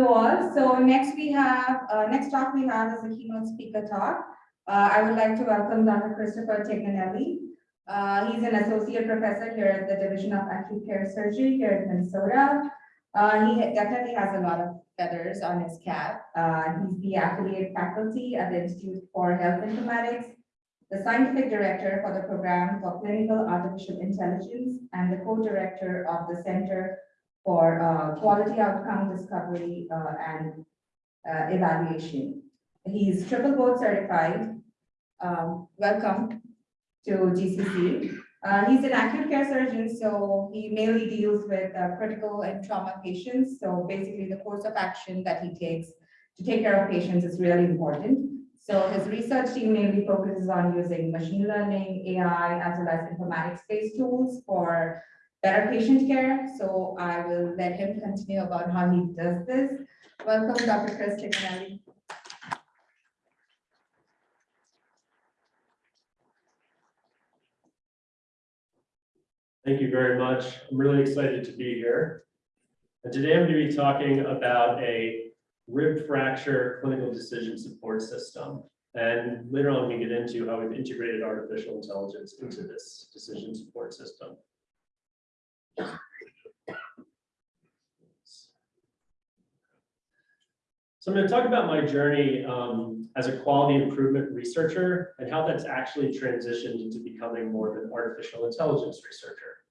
All. So next we have, uh, next talk we have is a keynote speaker talk. Uh, I would like to welcome Dr. Christopher Tignanelli. Uh, he's an associate professor here at the Division of Acute Care Surgery here in Minnesota. Uh, he definitely has a lot of feathers on his cap. Uh, he's the affiliate faculty at the Institute for Health Informatics, the scientific director for the program for clinical artificial intelligence, and the co-director of the Center for uh, quality outcome discovery uh, and uh, evaluation. He's triple board certified. Um, Welcome to GCC. Uh, He's an acute care surgeon, so he mainly deals with uh, critical and trauma patients. So basically, the course of action that he takes to take care of patients is really important. So his research team mainly focuses on using machine learning, AI, as well as informatics-based tools for better patient care. So I will let him continue about how he does this. Welcome, Dr. Chris Tignanelli. Thank you very much. I'm really excited to be here. And today I'm going to be talking about a rib fracture clinical decision support system. And later on, we get into how we've integrated artificial intelligence into this decision support system. So I'm going to talk about my journey um, as a quality improvement researcher and how that's actually transitioned into becoming more of an artificial intelligence researcher.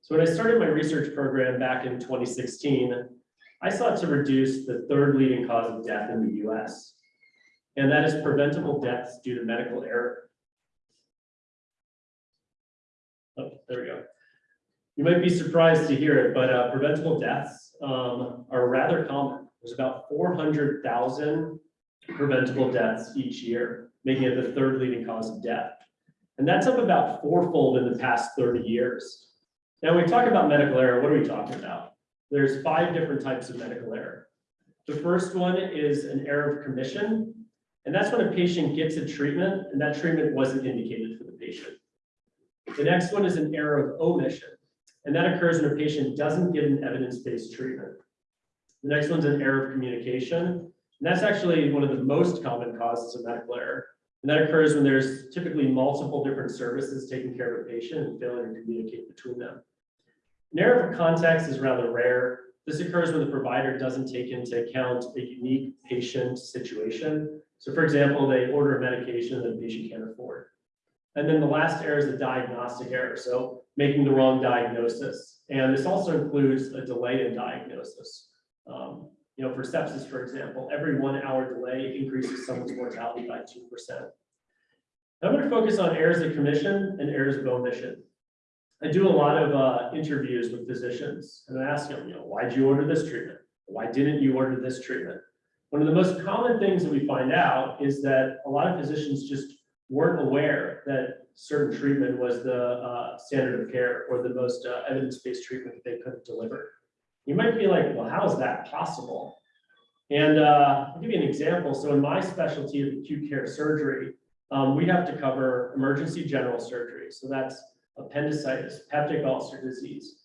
So when I started my research program back in 2016, I sought to reduce the third leading cause of death in the US. And that is preventable deaths due to medical error. You might be surprised to hear it, but uh, preventable deaths um, are rather common. There's about 400,000 preventable deaths each year, making it the third leading cause of death. And that's up about fourfold in the past 30 years. Now, when we talk about medical error, what are we talking about? There's five different types of medical error. The first one is an error of commission, and that's when a patient gets a treatment and that treatment wasn't indicated for the patient. The next one is an error of omission, and that occurs when a patient doesn't get an evidence-based treatment. The next one's an error of communication, and that's actually one of the most common causes of medical error. And that occurs when there's typically multiple different services taking care of a patient and failing to communicate between them. An error of context is rather rare. This occurs when the provider doesn't take into account a unique patient situation. So for example, they order a medication that the patient can't afford. And then the last error is a diagnostic error, so making the wrong diagnosis. And this also includes a delay in diagnosis. Um, you know, for sepsis, for example, every one hour delay increases someone's mortality by 2%. I'm going to focus on errors of commission and errors of omission. I do a lot of uh, interviews with physicians and I ask them, you know, why'd you order this treatment? Why didn't you order this treatment? One of the most common things that we find out is that a lot of physicians just weren't aware that certain treatment was the uh, standard of care or the most uh, evidence-based treatment that they could deliver. You might be like, well, how is that possible? And uh, I'll give you an example. So in my specialty of acute care surgery, um, we have to cover emergency general surgery. So that's appendicitis, peptic ulcer disease,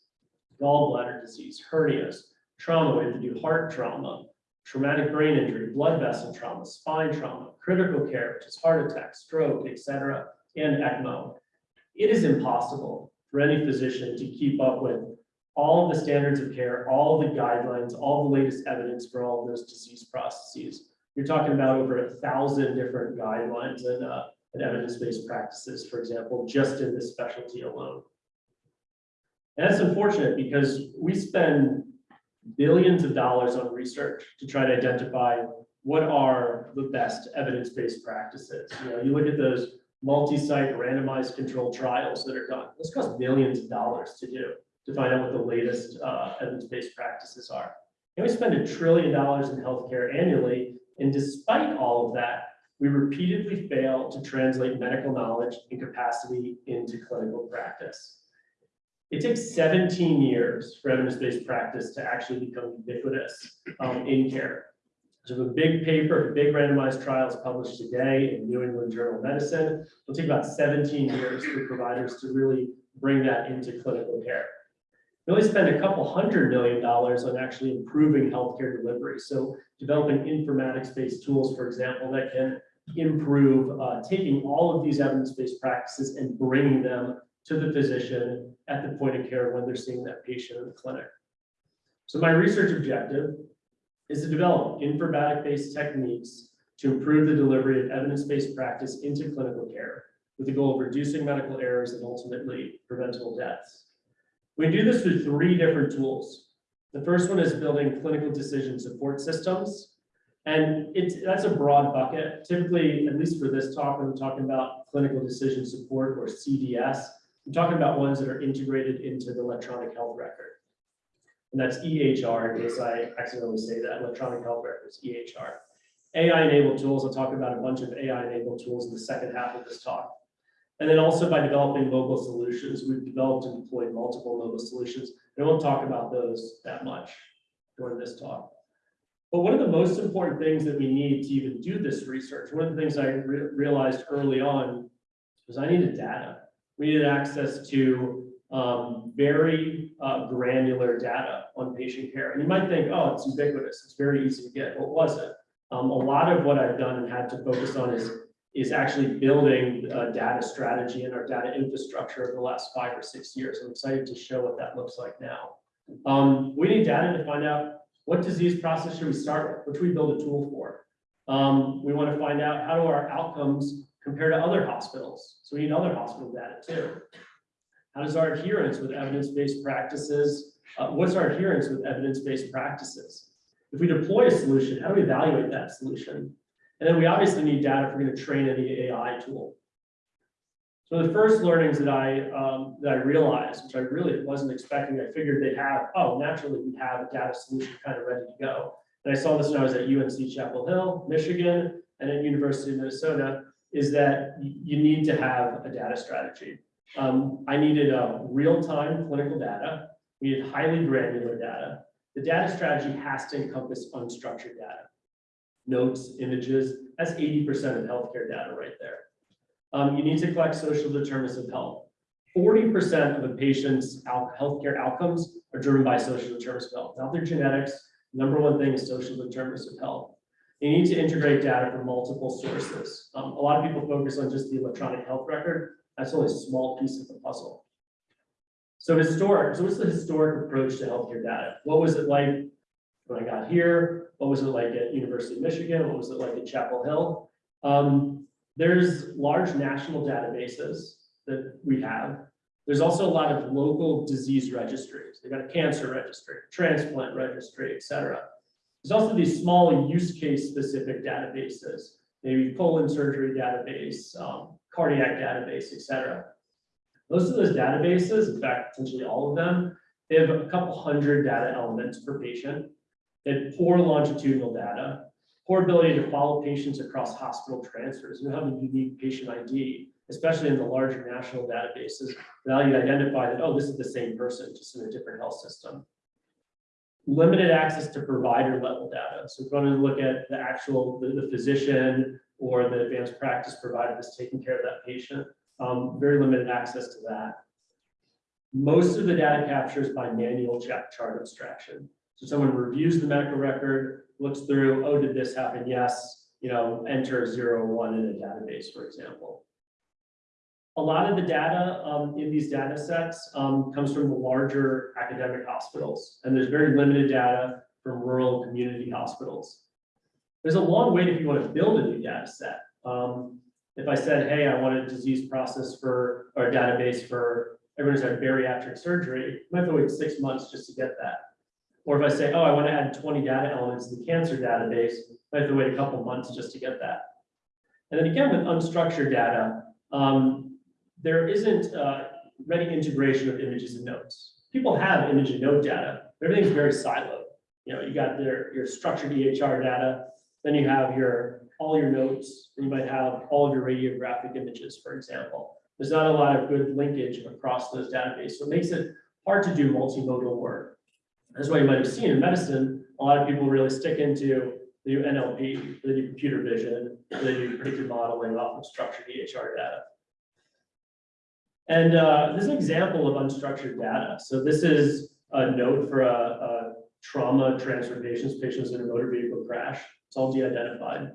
gallbladder disease, hernias, trauma, we have to do heart trauma, traumatic brain injury, blood vessel trauma, spine trauma, critical care, which is heart attack, stroke, etc., and ECMO. It is impossible for any physician to keep up with all the standards of care, all the guidelines, all the latest evidence for all those disease processes. You're talking about over a thousand different guidelines and, uh, and evidence-based practices, for example, just in this specialty alone. And that's unfortunate because we spend billions of dollars on research to try to identify what are the best evidence-based practices. You know, you look at those multi-site randomized controlled trials that are done. This costs millions of dollars to do to find out what the latest uh, evidence-based practices are. And we spend a trillion dollars in healthcare annually, and despite all of that, we repeatedly fail to translate medical knowledge and capacity into clinical practice. It takes 17 years for evidence-based practice to actually become ubiquitous um, in care. So a big paper, a big randomized trials published today in New England Journal of Medicine. It'll take about 17 years for providers to really bring that into clinical care. We only spend a couple hundred million dollars on actually improving healthcare delivery. So developing informatics-based tools, for example, that can improve, uh, taking all of these evidence-based practices and bringing them to the physician at the point of care when they're seeing that patient in the clinic. So my research objective is to develop informatic-based techniques to improve the delivery of evidence-based practice into clinical care with the goal of reducing medical errors and ultimately preventable deaths. We do this with three different tools. The first one is building clinical decision support systems. And it's, that's a broad bucket. Typically, at least for this talk, when we're talking about clinical decision support or CDS, I'm talking about ones that are integrated into the electronic health record. And that's EHR, in case I accidentally say that, electronic health records, EHR. AI-enabled tools, I'll talk about a bunch of AI-enabled tools in the second half of this talk. And then also by developing mobile solutions, we've developed and deployed multiple mobile solutions. I won't talk about those that much during this talk. But one of the most important things that we need to even do this research, one of the things I re- realized early on was I needed data. We needed access to um, very uh, granular data on patient care. And you might think, oh, it's ubiquitous, it's very easy to get. Well, it wasn't. Um, a lot of what I've done and had to focus on is is actually building a data strategy and our data infrastructure over the last five or six years. I'm excited to show what that looks like now. Um, we need data to find out what disease process should we start with, which we build a tool for. Um, we want to find out how do our outcomes compare to other hospitals. So we need other hospital data too. How does our adherence with evidence-based practices, uh, what's our adherence with evidence-based practices? If we deploy a solution, how do we evaluate that solution? And then we obviously need data if we're going to train any AI tool. So the first learnings that I, um, that I realized, which I really wasn't expecting, I figured they'd have, oh, naturally, we have a data solution kind of ready to go. And I saw this when I was at UNC Chapel Hill, Michigan, and at University of Minnesota, is that you need to have a data strategy. Um, I needed a real-time clinical data. We needed highly granular data. The data strategy has to encompass unstructured data. Notes, images, that's eighty percent of healthcare data right there. Um, you need to collect social determinants of health. Forty percent of a patient's healthcare outcomes are driven by social determinants of health, not their genetics. Number one thing is social determinants of health. You need to integrate data from multiple sources. Um, a lot of people focus on just the electronic health record. That's only a small piece of the puzzle. So historic, so what's the historic approach to healthcare data? What was it like when I got here? What was it like at University of Michigan? What was it like at Chapel Hill? Um, there's large national databases that we have. There's also a lot of local disease registries. They've got a cancer registry, transplant registry, et cetera. There's also these small use case specific databases, maybe colon surgery database, um, cardiac database, et cetera. Most of those databases, in fact, potentially all of them, they have a couple hundred data elements per patient. They have poor longitudinal data, poor ability to follow patients across hospital transfers. You have a unique patient ID, especially in the larger national databases, now you identify that, oh, this is the same person, just in a different health system. Limited access to provider level data. So if you want to look at the actual, the, the physician or the advanced practice provider that's taking care of that patient, um, very limited access to that. Most of the data capture is by manual chart chart abstraction. So someone reviews the medical record, looks through, oh, did this happen? Yes, you know, enter zero, one in a database, for example. A lot of the data um, in these data sets um, comes from the larger academic hospitals, and there's very limited data from rural community hospitals. There's a long wait if you want to build a new data set. Um, if I said, hey, I want a disease process for, or a database for everyone's had bariatric surgery, you might have to wait six months just to get that. Or if I say, oh, I want to add twenty data elements to the cancer database, I have to wait a couple months just to get that. And then again, with unstructured data, um, there isn't uh, ready integration of images and notes. People have image and note data, but everything's very siloed. You know, you got their, your structured EHR data, then you have your, all your notes, you might have all of your radiographic images, for example. There's not a lot of good linkage across those databases, so it makes it hard to do multimodal work. That's why you might have seen in medicine, a lot of people really stick into they do NLP, they do computer vision, they do predictive modeling off of structured EHR data. And uh, this is an example of unstructured data. So this is a note for a, a trauma transfer patients, in a motor vehicle crash. It's all de-identified.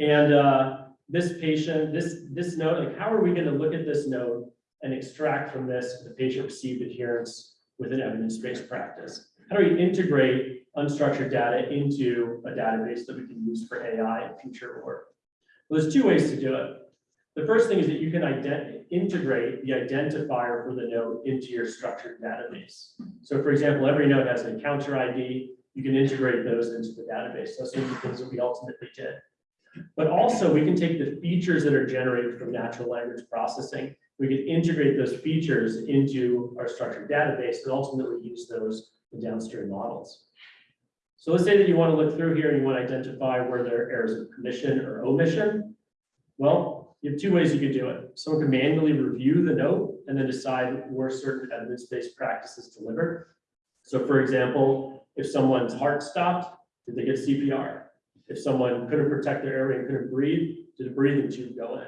And, uh, this patient, this, this note, like, how are we gonna look at this note and extract from this the patient received adherence with an evidence-based practice? How do we integrate unstructured data into a database that we can use for AI and future work? Well, there's two ways to do it. The first thing is that you can ident- integrate the identifier for the node into your structured database. So for example, every node has an encounter ID. You can integrate those into the database. Those are things that we ultimately did. But also, we can take the features that are generated from natural language processing. We can integrate those features into our structured database and ultimately use those in downstream models. So let's say that you want to look through here and you want to identify where there are errors of commission or omission. Well, you have two ways you could do it. Someone can manually review the note and then decide where certain evidence-based practices delivered. So for example, if someone's heart stopped, did they get CPR? If someone couldn't protect their airway and couldn't breathe, did a breathing tube go in?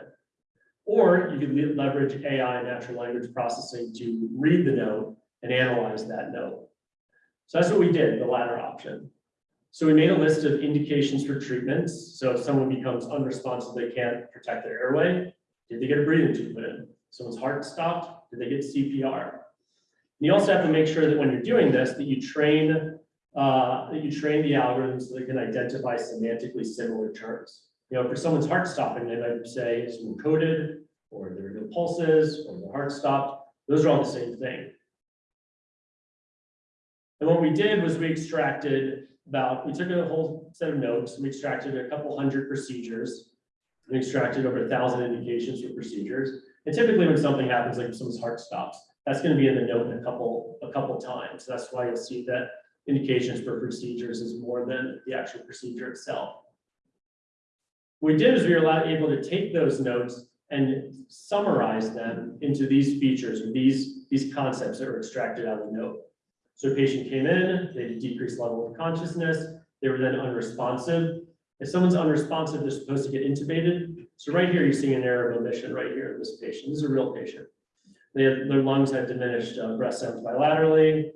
Or you could leverage AI, and natural language processing, to read the note and analyze that note. So that's what we did, the latter option. So we made a list of indications for treatments. So if someone becomes unresponsive, they can't protect their airway, did they get a breathing tube put in? Someone's heart stopped, did they get CPR? And you also have to make sure that when you're doing this, that you train, uh, that you train the algorithms so they can identify semantically similar terms. You know, for someone's heart stopping, they might say it's coded, or there are no pulses, or the heart stopped. Those are all the same thing. And what we did was we extracted about, we took a whole set of notes, we extracted a couple hundred procedures. and extracted over a thousand indications for procedures. And typically when something happens, like someone's heart stops, that's gonna be in the note in a couple, a couple times. That's why you'll see that indications for procedures is more than the actual procedure itself. What we did is we were able to take those notes and summarize them into these features or these, these concepts that were extracted out of the note. So a patient came in, they had a decreased level of consciousness, they were then unresponsive. If someone's unresponsive, they're supposed to get intubated. So right here, you're seeing an error of omission right here in this patient. This is a real patient. They have, their lungs had diminished uh, breath sounds bilaterally,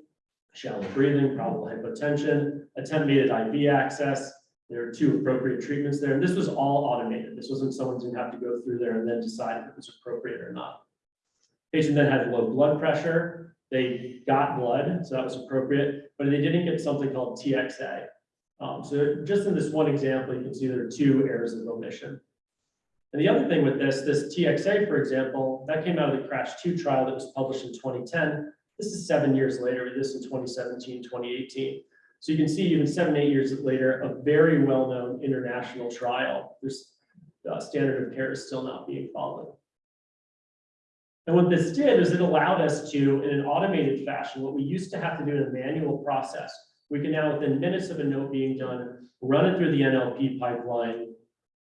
shallow breathing, probable hypotension, attenuated IV access. There are two appropriate treatments there. And this was all automated. This wasn't someone who have to go through there and then decide if it was appropriate or not. Patient then had low blood pressure. They got blood, so that was appropriate, but they didn't get something called TXA. Um, so just in this one example, you can see there are two errors of omission. And the other thing with this, this TXA, for example, that came out of the CRASH 2 trial that was published in 2010. This is seven years later, this in 2017, 2018. So you can see even seven, eight years later, a very well-known international trial. This uh, standard of care is still not being followed. And what this did is it allowed us to, in an automated fashion, what we used to have to do in a manual process, we can now, within minutes of a note being done, run it through the NLP pipeline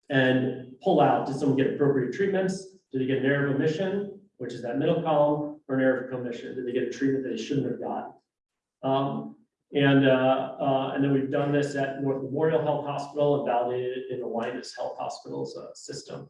and pull out, did someone get appropriate treatments? Did they get an error of omission, which is that middle column, or an error of commission? Did they get a treatment that they shouldn't have gotten? Um, and, uh, uh, and then we've done this at North Memorial Health Hospital and validated it in Allina Health Hospital's uh, system.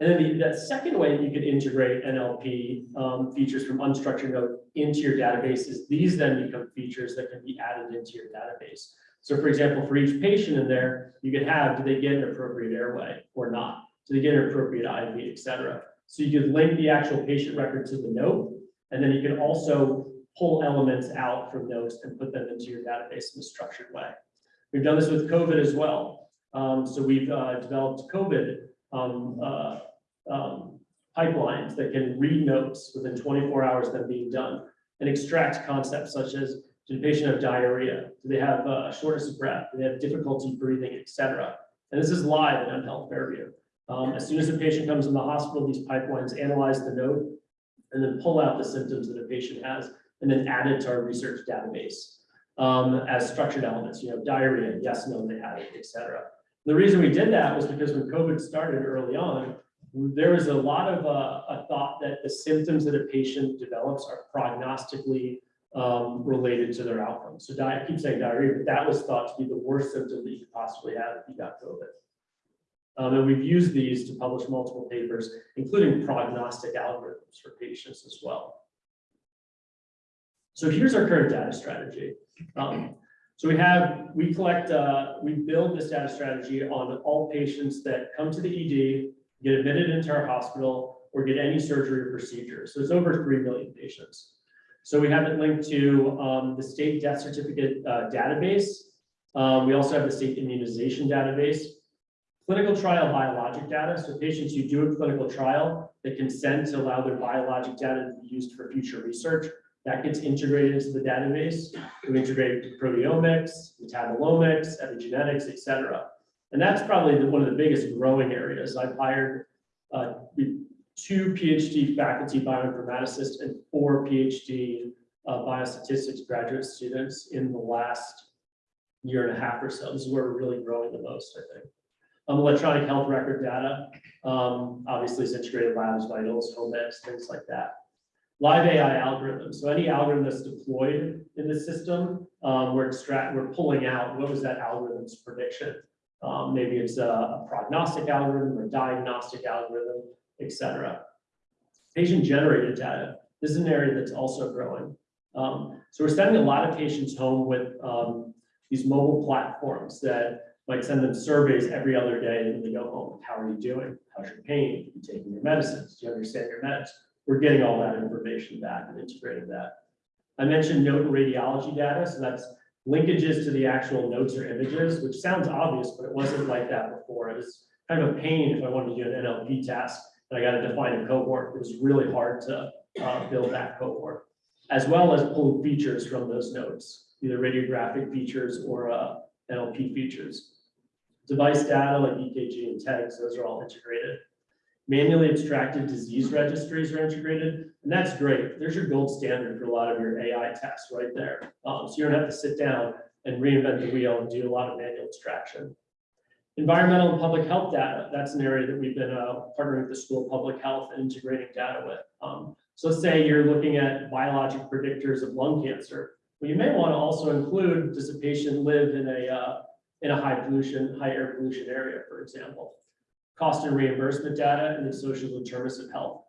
And then the, second way that you could integrate NLP um, features from unstructured node into your database is these then become features that can be added into your database. So for example, for each patient in there, you could have, do they get an appropriate airway or not? Do they get an appropriate IV, et cetera? So you could link the actual patient record to the note, and then you can also pull elements out from notes and put them into your database in a structured way. We've done this with COVID as well. Um, so we've uh, developed COVID um, uh, um, pipelines that can read notes within 24 hours of them being done and extract concepts such as, did the patient have diarrhea? Do they have uh, shortness of breath? Do they have difficulty breathing, et cetera? And this is live in M Health Fairview. Um, as soon as a patient comes in the hospital, these pipelines analyze the note and then pull out the symptoms that a patient has and then add it to our research database um, as structured elements, you know, diarrhea, yes, no, they had it, et cetera. The reason we did that was because when COVID started early on, there was a lot of uh, a thought that the symptoms that a patient develops are prognostically um, related to their outcome. So I keep saying diarrhea, but that was thought to be the worst symptom that you could possibly have if you got COVID. Um, and we've used these to publish multiple papers, including prognostic algorithms for patients as well. So here's our current data strategy. Um, so we have, we collect, uh, we build this data strategy on all patients that come to the ED, get admitted into our hospital, or get any surgery or procedure. So it's over three million patients. So we have it linked to, um, the state death certificate, uh, database. Um, we also have the state immunization database. Clinical trial biologic data, so patients who do a clinical trial, that consent to allow their biologic data to be used for future research. That gets integrated into the database. We integrate proteomics, metabolomics, epigenetics, et cetera. And that's probably the- one of the biggest growing areas. I've hired uh, two PhD faculty bioinformaticists and four PhD uh, biostatistics graduate students in the last year and a half or so. This is where we're really growing the most, I think. Um, electronic health record data, um, obviously it's integrated labs, vitals, home eds, things like that. Live AI algorithms, so any algorithm that's deployed in the system, um, we're extract, we're pulling out, what was that algorithm's prediction? Um, maybe it's a a prognostic algorithm or diagnostic algorithm, et cetera. Patient generated data, this is an area that's also growing. Um, so we're sending a lot of patients home with, um, these mobile platforms that might send them surveys every other day when they go home. How are you doing? How's your pain? Are you taking your medicines? Do you understand your meds? We're getting all that information back and integrating that. I mentioned note and radiology data, so that's linkages to the actual notes or images, which sounds obvious, but it wasn't like that before. It was kind of a pain if I wanted to do an NLP task and I got to define a cohort. It was really hard to uh, build that cohort, as well as pull features from those notes, either radiographic features or uh, NLP features. Device data like EKG and tags, those are all integrated. Manually extracted disease registries are integrated, and that's great. There's your gold standard for a lot of your AI tests right there. Um, so you don't have to sit down and reinvent the wheel and do a lot of manual extraction. Environmental and public health data, that's an area that we've been uh, partnering with the School of Public Health and integrating data with. Um, so let's say you're looking at biologic predictors of lung cancer. Well, you may want to also include, does a patient live in a, uh, in a high pollution, high air pollution area, for example? Cost and reimbursement data and the social determinants of health.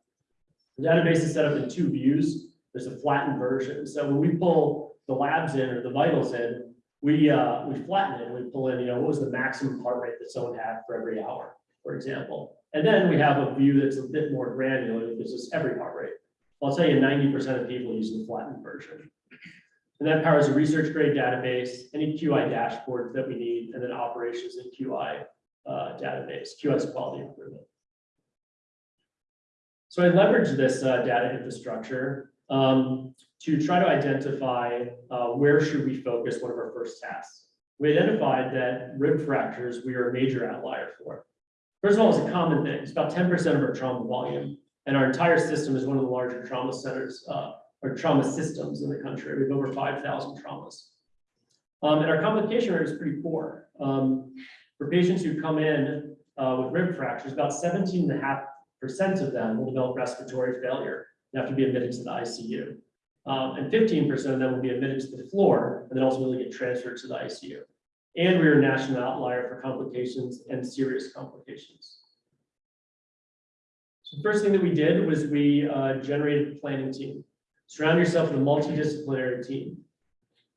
The database is set up in two views. There's a flattened version. So when we pull the labs in or the vitals in, we, uh, we flatten it. and We pull in, you know, what was the maximum heart rate that someone had for every hour, for example. And then we have a view that's a bit more granular, that gives us every heart rate. I'll tell you, ninety percent of people use the flattened version. And that powers a research grade database, any QI dashboards that we need, and then operations in QI uh, database, QS quality improvement. So I leveraged this uh, data infrastructure um, to try to identify uh, where should we focus one of our first tasks. We identified that rib fractures we are a major outlier for. First of all, it's a common thing. It's about 10% of our trauma volume. And our entire system is one of the larger trauma centers, uh, or trauma systems in the country. We have over 5,000 traumas. Um, and our complication rate is pretty poor. Um, for patients who come in uh, with rib fractures, about 17.5% of them will develop respiratory failure and have to be admitted to the ICU. Um, and 15% of them will be admitted to the floor and then ultimately get transferred to the ICU. And we are a national outlier for complications and serious complications. So the first thing that we did was we uh, generated a planning team. Surround yourself with a multidisciplinary team.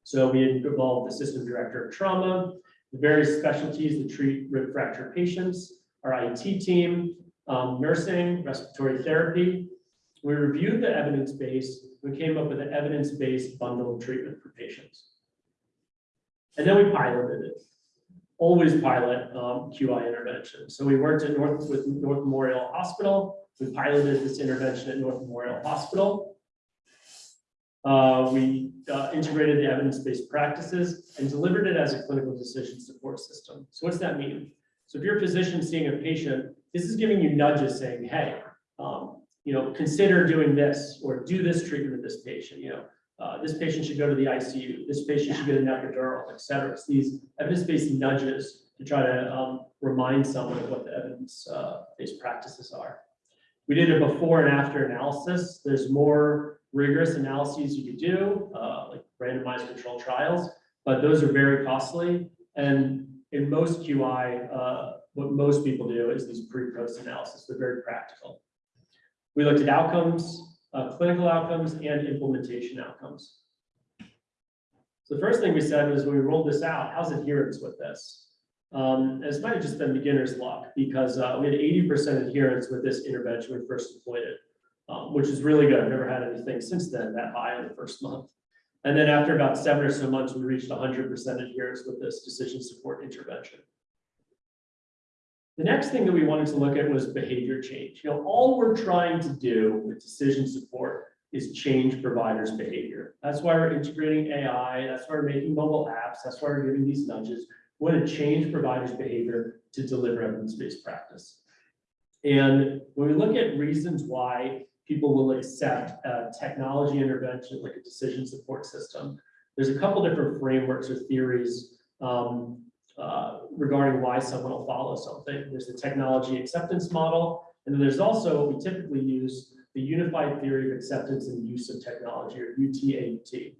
So we involved the system director of trauma, the various specialties that treat rib fracture patients, our IT team, um, nursing, respiratory therapy. We reviewed the evidence base. We came up with an evidence-based bundle of treatment for patients. And then we piloted it. Always pilot um, QI intervention. So we worked at North with North Memorial Hospital. We piloted this intervention at North Memorial Hospital. Uh, we uh, integrated the evidence-based practices and delivered it as a clinical decision support system. So what's that mean? So if you're a physician seeing a patient, this is giving you nudges saying, hey, um, you know, consider doing this or do this treatment with this patient, you know, uh, this patient should go to the ICU, this patient should get an epidural, et cetera. It's these evidence-based nudges to try to um, remind someone of what the evidence-based practices are. We did a before and after analysis. There's more rigorous analyses you could do, uh, like randomized control trials, but those are very costly. And in most QI, uh, what most people do is these pre-post analysis. They're very practical. We looked at outcomes, uh, clinical outcomes and implementation outcomes. So the first thing we said was when we rolled this out, how's adherence with this? Um, it's might have just been beginner's luck because, uh, we had eighty percent adherence with this intervention when we first deployed it. Um, which is really good. I've never had anything since then that high in the first month. And then after about seven or so months, we reached hundred percent adherence with this decision support intervention. The next thing that we wanted to look at was behavior change. You know, all we're trying to do with decision support is change providers' behavior. That's why we're integrating AI, that's why we're making mobile apps, that's why we're giving these nudges. We want to change providers' behavior to deliver evidence-based practice. And when we look at reasons why people will accept a technology intervention like a decision support system, there's a couple different frameworks or theories um, uh, regarding why someone will follow something. There's the technology acceptance model, and then there's also what we typically use the Unified Theory of Acceptance and Use of Technology, or UTAUT.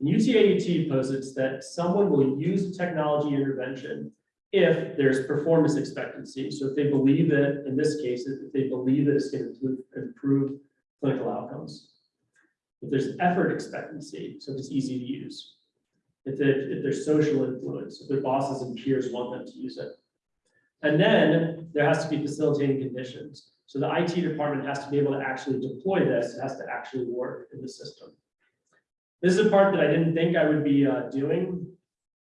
And UTAUT posits that someone will use technology intervention if there's performance expectancy. So if they believe that, in this case, if they believe that it's going to improve, clinical outcomes. If there's effort expectancy, so if it's easy to use. If, if there's social influence, if their bosses and peers want them to use it. And then there has to be facilitating conditions. So the IT department has to be able to actually deploy this, it has to actually work in the system. This is a part that I didn't think I would be uh, doing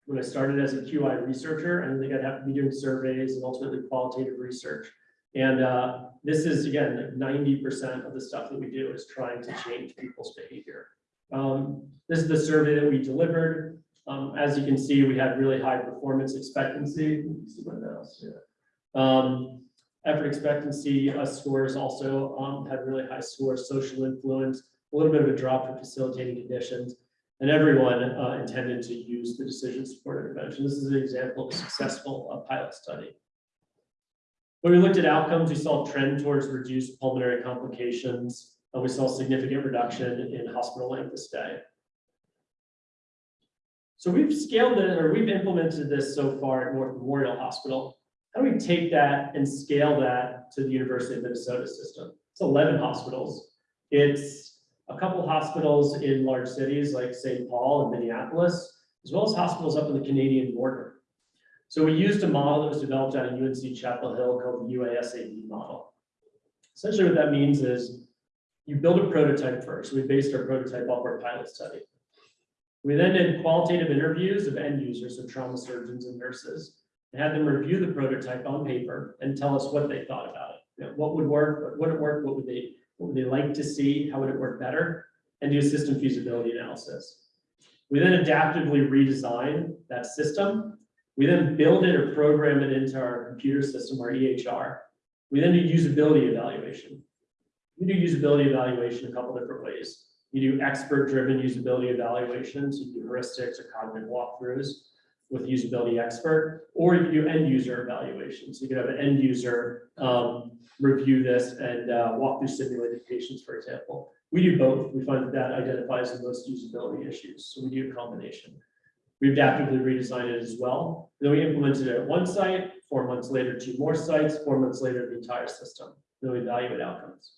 when I started as a QI researcher. I didn't think I'd have to be doing surveys and ultimately qualitative research. And uh, this is, again, like ninety percent of the stuff that we do is trying to change people's behavior. Um, This is the survey that we delivered. Um, As you can see, we had really high performance expectancy. See my mouse, yeah. Um, Effort expectancy uh, scores also um, had really high scores, social influence, a little bit of a drop for facilitating conditions. And everyone uh, intended to use the decision support intervention. This is an example of a successful uh, pilot study. When we looked at outcomes, we saw a trend towards reduced pulmonary complications, and we saw significant reduction in hospital length of stay. So we've scaled it, or we've implemented this so far at North Memorial Hospital. How do we take that and scale that to the University of Minnesota system? It's eleven hospitals. It's a couple hospitals in large cities like St. Paul and Minneapolis, as well as hospitals up in the Canadian border. So we used a model that was developed out of UNC Chapel Hill called the UASAB model. Essentially what that means is you build a prototype first. We based our prototype off our pilot study. We then did qualitative interviews of end users, so trauma surgeons and nurses, and had them review the prototype on paper and tell us what they thought about it. You know, what would work, what wouldn't work, what would they, what would they like to see, how would it work better, and do a system feasibility analysis. We then adaptively redesign that system. We then build it or program it into our computer system, our EHR. We then do usability evaluation. We do usability evaluation a couple different ways. You do expert-driven usability evaluations, you do heuristics or cognitive walkthroughs with usability expert, or you do end user evaluations. You could have an end user um, review this and uh, walk through simulated patients, for example. We do both. We find that that identifies the most usability issues, so we do a combination. We adaptively redesigned it as well. Then we implemented it at one site, four months later, two more sites, four months later, the entire system. Then we evaluate outcomes.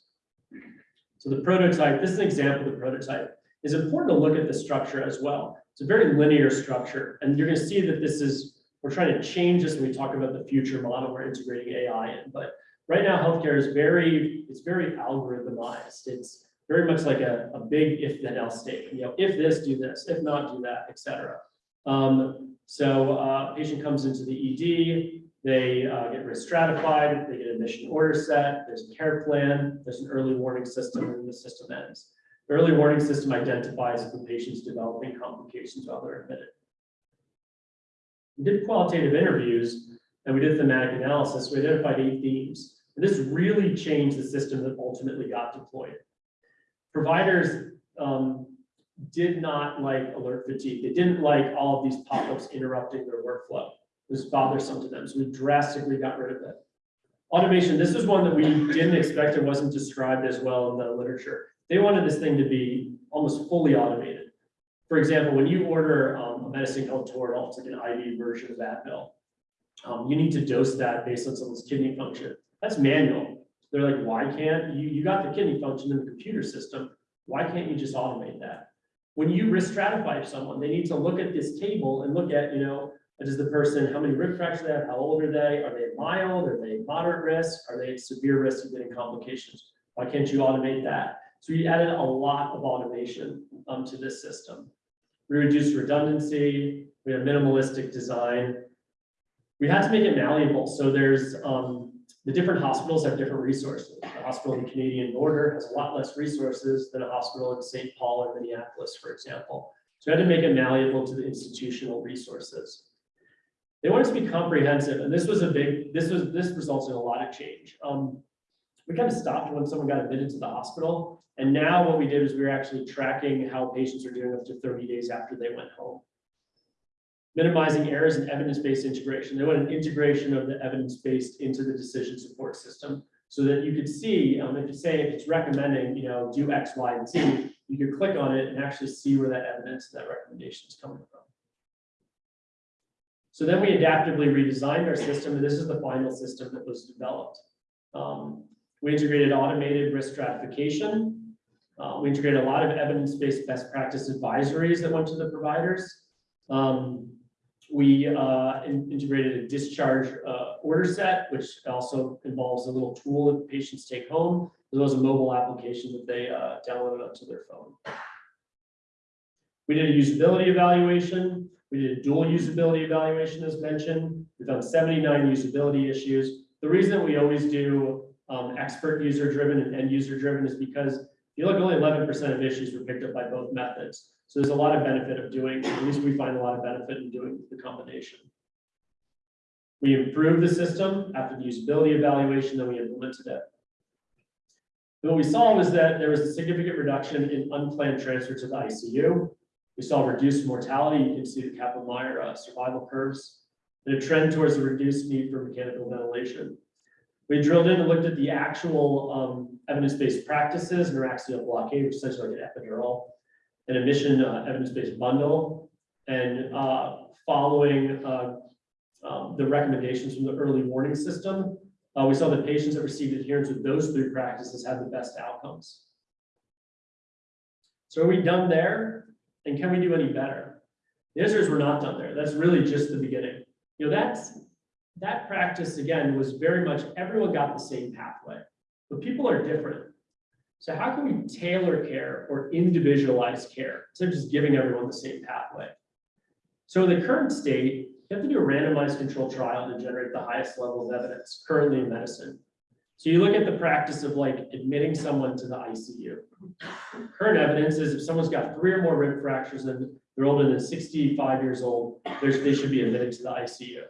So the prototype, this is an example of the prototype. It's important to look at the structure as well. It's a very linear structure, and you're gonna see that this is, we're trying to change this when we talk about the future model, we're integrating AI in, but right now, healthcare is very, it's very algorithmized. It's very much like a, a big if then else statement, you know, if this, do this, if not, do that, et cetera. Um, so, uh, patient comes into the ED, they, uh, get risk stratified, they get admission order set, there's a care plan, there's an early warning system, and the system ends. Early warning system identifies if the patient's developing complications while they're admitted. We did qualitative interviews and we did thematic analysis. We identified eight themes. And this really changed the system that ultimately got deployed. Providers um, did not like alert fatigue. They didn't like all of these pop-ups interrupting their workflow. It was bothersome to them. So we drastically got rid of it. Automation, this is one that we didn't expect. It wasn't described as well in the literature. They wanted this thing to be almost fully automated. For example, when you order um, a medicine called Toradol, it's like an IV version of Advil. Um, you need to dose that based on someone's kidney function. That's manual. They're like, why can't you, you got the kidney function in the computer system. Why can't you just automate that? when you risk stratify someone, they need to look at this table and look at, you know, does the person, how many rib fractures they have, how old are they, are they mild, are they moderate risk, are they at severe risk of getting complications? Why can't you automate that? So we added a lot of automation um, to this system. We reduced redundancy, we have minimalistic design. We had to make it malleable, so there's, um, the different hospitals have different resources. The hospital in the Canadian border has a lot less resources than a hospital in St. Paul or Minneapolis, for example. So we had to make it malleable to the institutional resources. They want it to be comprehensive, and this was a big, this was, this results in a lot of change. Um, we kind of stopped when someone got admitted to the hospital, and now what we did is we were actually tracking how patients are doing up to thirty days after they went home. Minimizing errors and evidence-based integration. They want an integration of the evidence-based into the decision support system. So that you could see, um, if you say, if it's recommending, you know, do X, Y, and Z, you could click on it and actually see where that evidence, that recommendation is coming from. So then we adaptively redesigned our system, and this is the final system that was developed. Um, we integrated automated risk stratification. Uh, we integrated a lot of evidence-based best practice advisories that went to the providers. Um, we uh, in- integrated a discharge uh, order set, which also involves a little tool that patients take home, as well as a mobile application that they uh, downloaded onto their phone. We did a usability evaluation. We did a dual usability evaluation as mentioned. We found seventy-nine usability issues. The reason we always do um, expert user driven and end user driven is because you look, only eleven percent of issues were picked up by both methods. So there's a lot of benefit of doing, at least we find a lot of benefit in doing the combination. We improved the system after the usability evaluation, then we implemented it. What we saw was that there was a significant reduction in unplanned transfer to the ICU. We saw reduced mortality. You can see the Kaplan-Meier uh, survival curves, and a trend towards a reduced need for mechanical ventilation. We drilled in and looked at the actual um, evidence-based practices, neuraxial blockade, which is essentially like an epidural, an emission uh, evidence-based bundle, and uh, following uh, um, the recommendations from the early warning system, uh, we saw that patients that received adherence with those three practices had the best outcomes. So are we done there? And can we do any better? The answer is we're not done there. That's really just the beginning. You know, that's, that practice, again, was very much, everyone got the same pathway, but people are different. So how can we tailor care or individualize care instead of just giving everyone the same pathway? So in the current state, you have to do a randomized control trial to generate the highest level of evidence currently in medicine. So you look at the practice of like admitting someone to the ICU. Current evidence is if someone's got three or more rib fractures and they're older than sixty-five years old, they should be admitted to the ICU.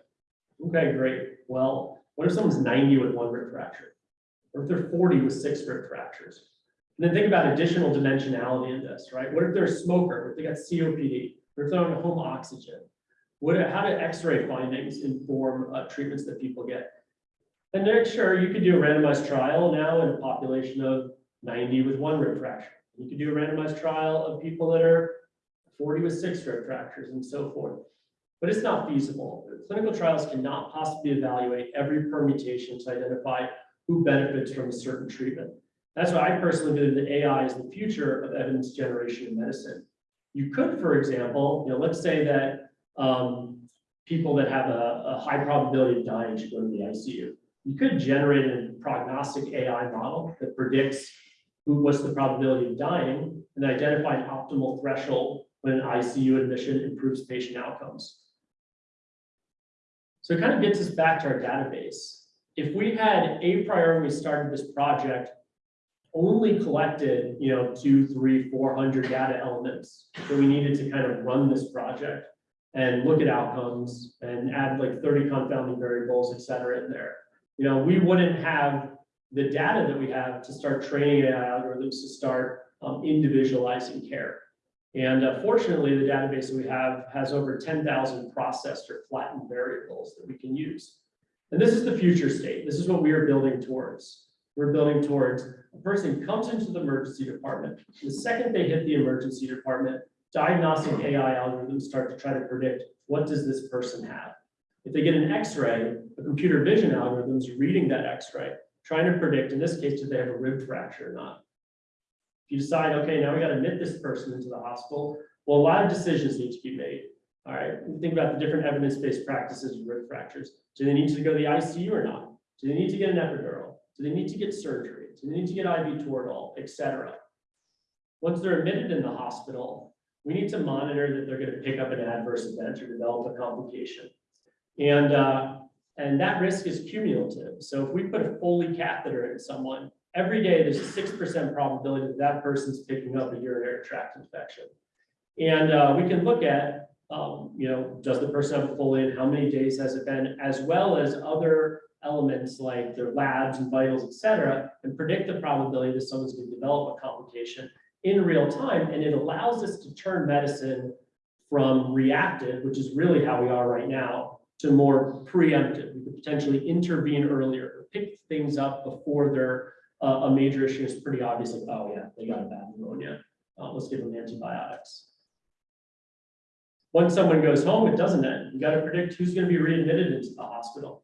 Okay, great. Well, what if someone's ninety with one rib fracture? Or if they're forty with six rib fractures? And then think about additional dimensionality in this, right? What if they're a smoker, if they got COPD, or if they're on home oxygen? What, how do X-ray findings inform uh, treatments that people get? And then, sure, you could do a randomized trial now in a population of ninety with one rib fracture. You could do a randomized trial of people that are forty with six rib fractures and so forth. But it's not feasible. Clinical trials cannot possibly evaluate every permutation to identify who benefits from a certain treatment. That's why I personally believe that AI is the future of evidence generation in medicine. You could, for example, you know, let's say that um, people that have a, a high probability of dying should go to the ICU. You could generate a prognostic AI model that predicts who, what's the probability of dying and identify an optimal threshold when an ICU admission improves patient outcomes. So it kind of gets us back to our database. If we had a priori when we started this project, only collected, you know, two, three, four hundred data elements that we needed to kind of run this project and look at outcomes and add like thirty confounding variables, et cetera, in there. You know, we wouldn't have the data that we have to start training AI algorithms to start um, individualizing care. And uh, fortunately, the database that we have has over ten thousand processed or flattened variables that we can use. And this is the future state. This is what we are building towards. We're building towards a person comes into the emergency department. The second they hit the emergency department, diagnostic AI algorithms start to try to predict what does this person have. If they get an X-ray, a computer vision algorithms reading that X-ray, trying to predict, in this case, do they have a rib fracture or not. If you decide, okay, now we gotta admit this person into the hospital, well, a lot of decisions need to be made. All right, think about the different evidence-based practices of rib fractures. Do they need to go to the ICU or not? Do they need to get an epidural? Do they need to get surgery? Do they need to get IV Toradol, et cetera? Once they're admitted in the hospital, we need to monitor that they're gonna pick up an adverse event or develop a complication. And, uh, and that risk is cumulative. So if we put a Foley catheter in someone, every day there's a six percent probability that that person's picking up a urinary tract infection. And, uh, we can look at, um, you know, does the person have a Foley and how many days has it been, as well as other elements like their labs and vitals, et cetera, and predict the probability that someone's going to develop a complication in real time. And it allows us to turn medicine from reactive, which is really how we are right now, to more preemptive. We could potentially intervene earlier, pick things up before they're uh, a major issue. is pretty obvious, like, oh yeah, they got a bad pneumonia. Uh, let's give them antibiotics. Once someone goes home, it doesn't end. You got to predict who's going to be readmitted into the hospital.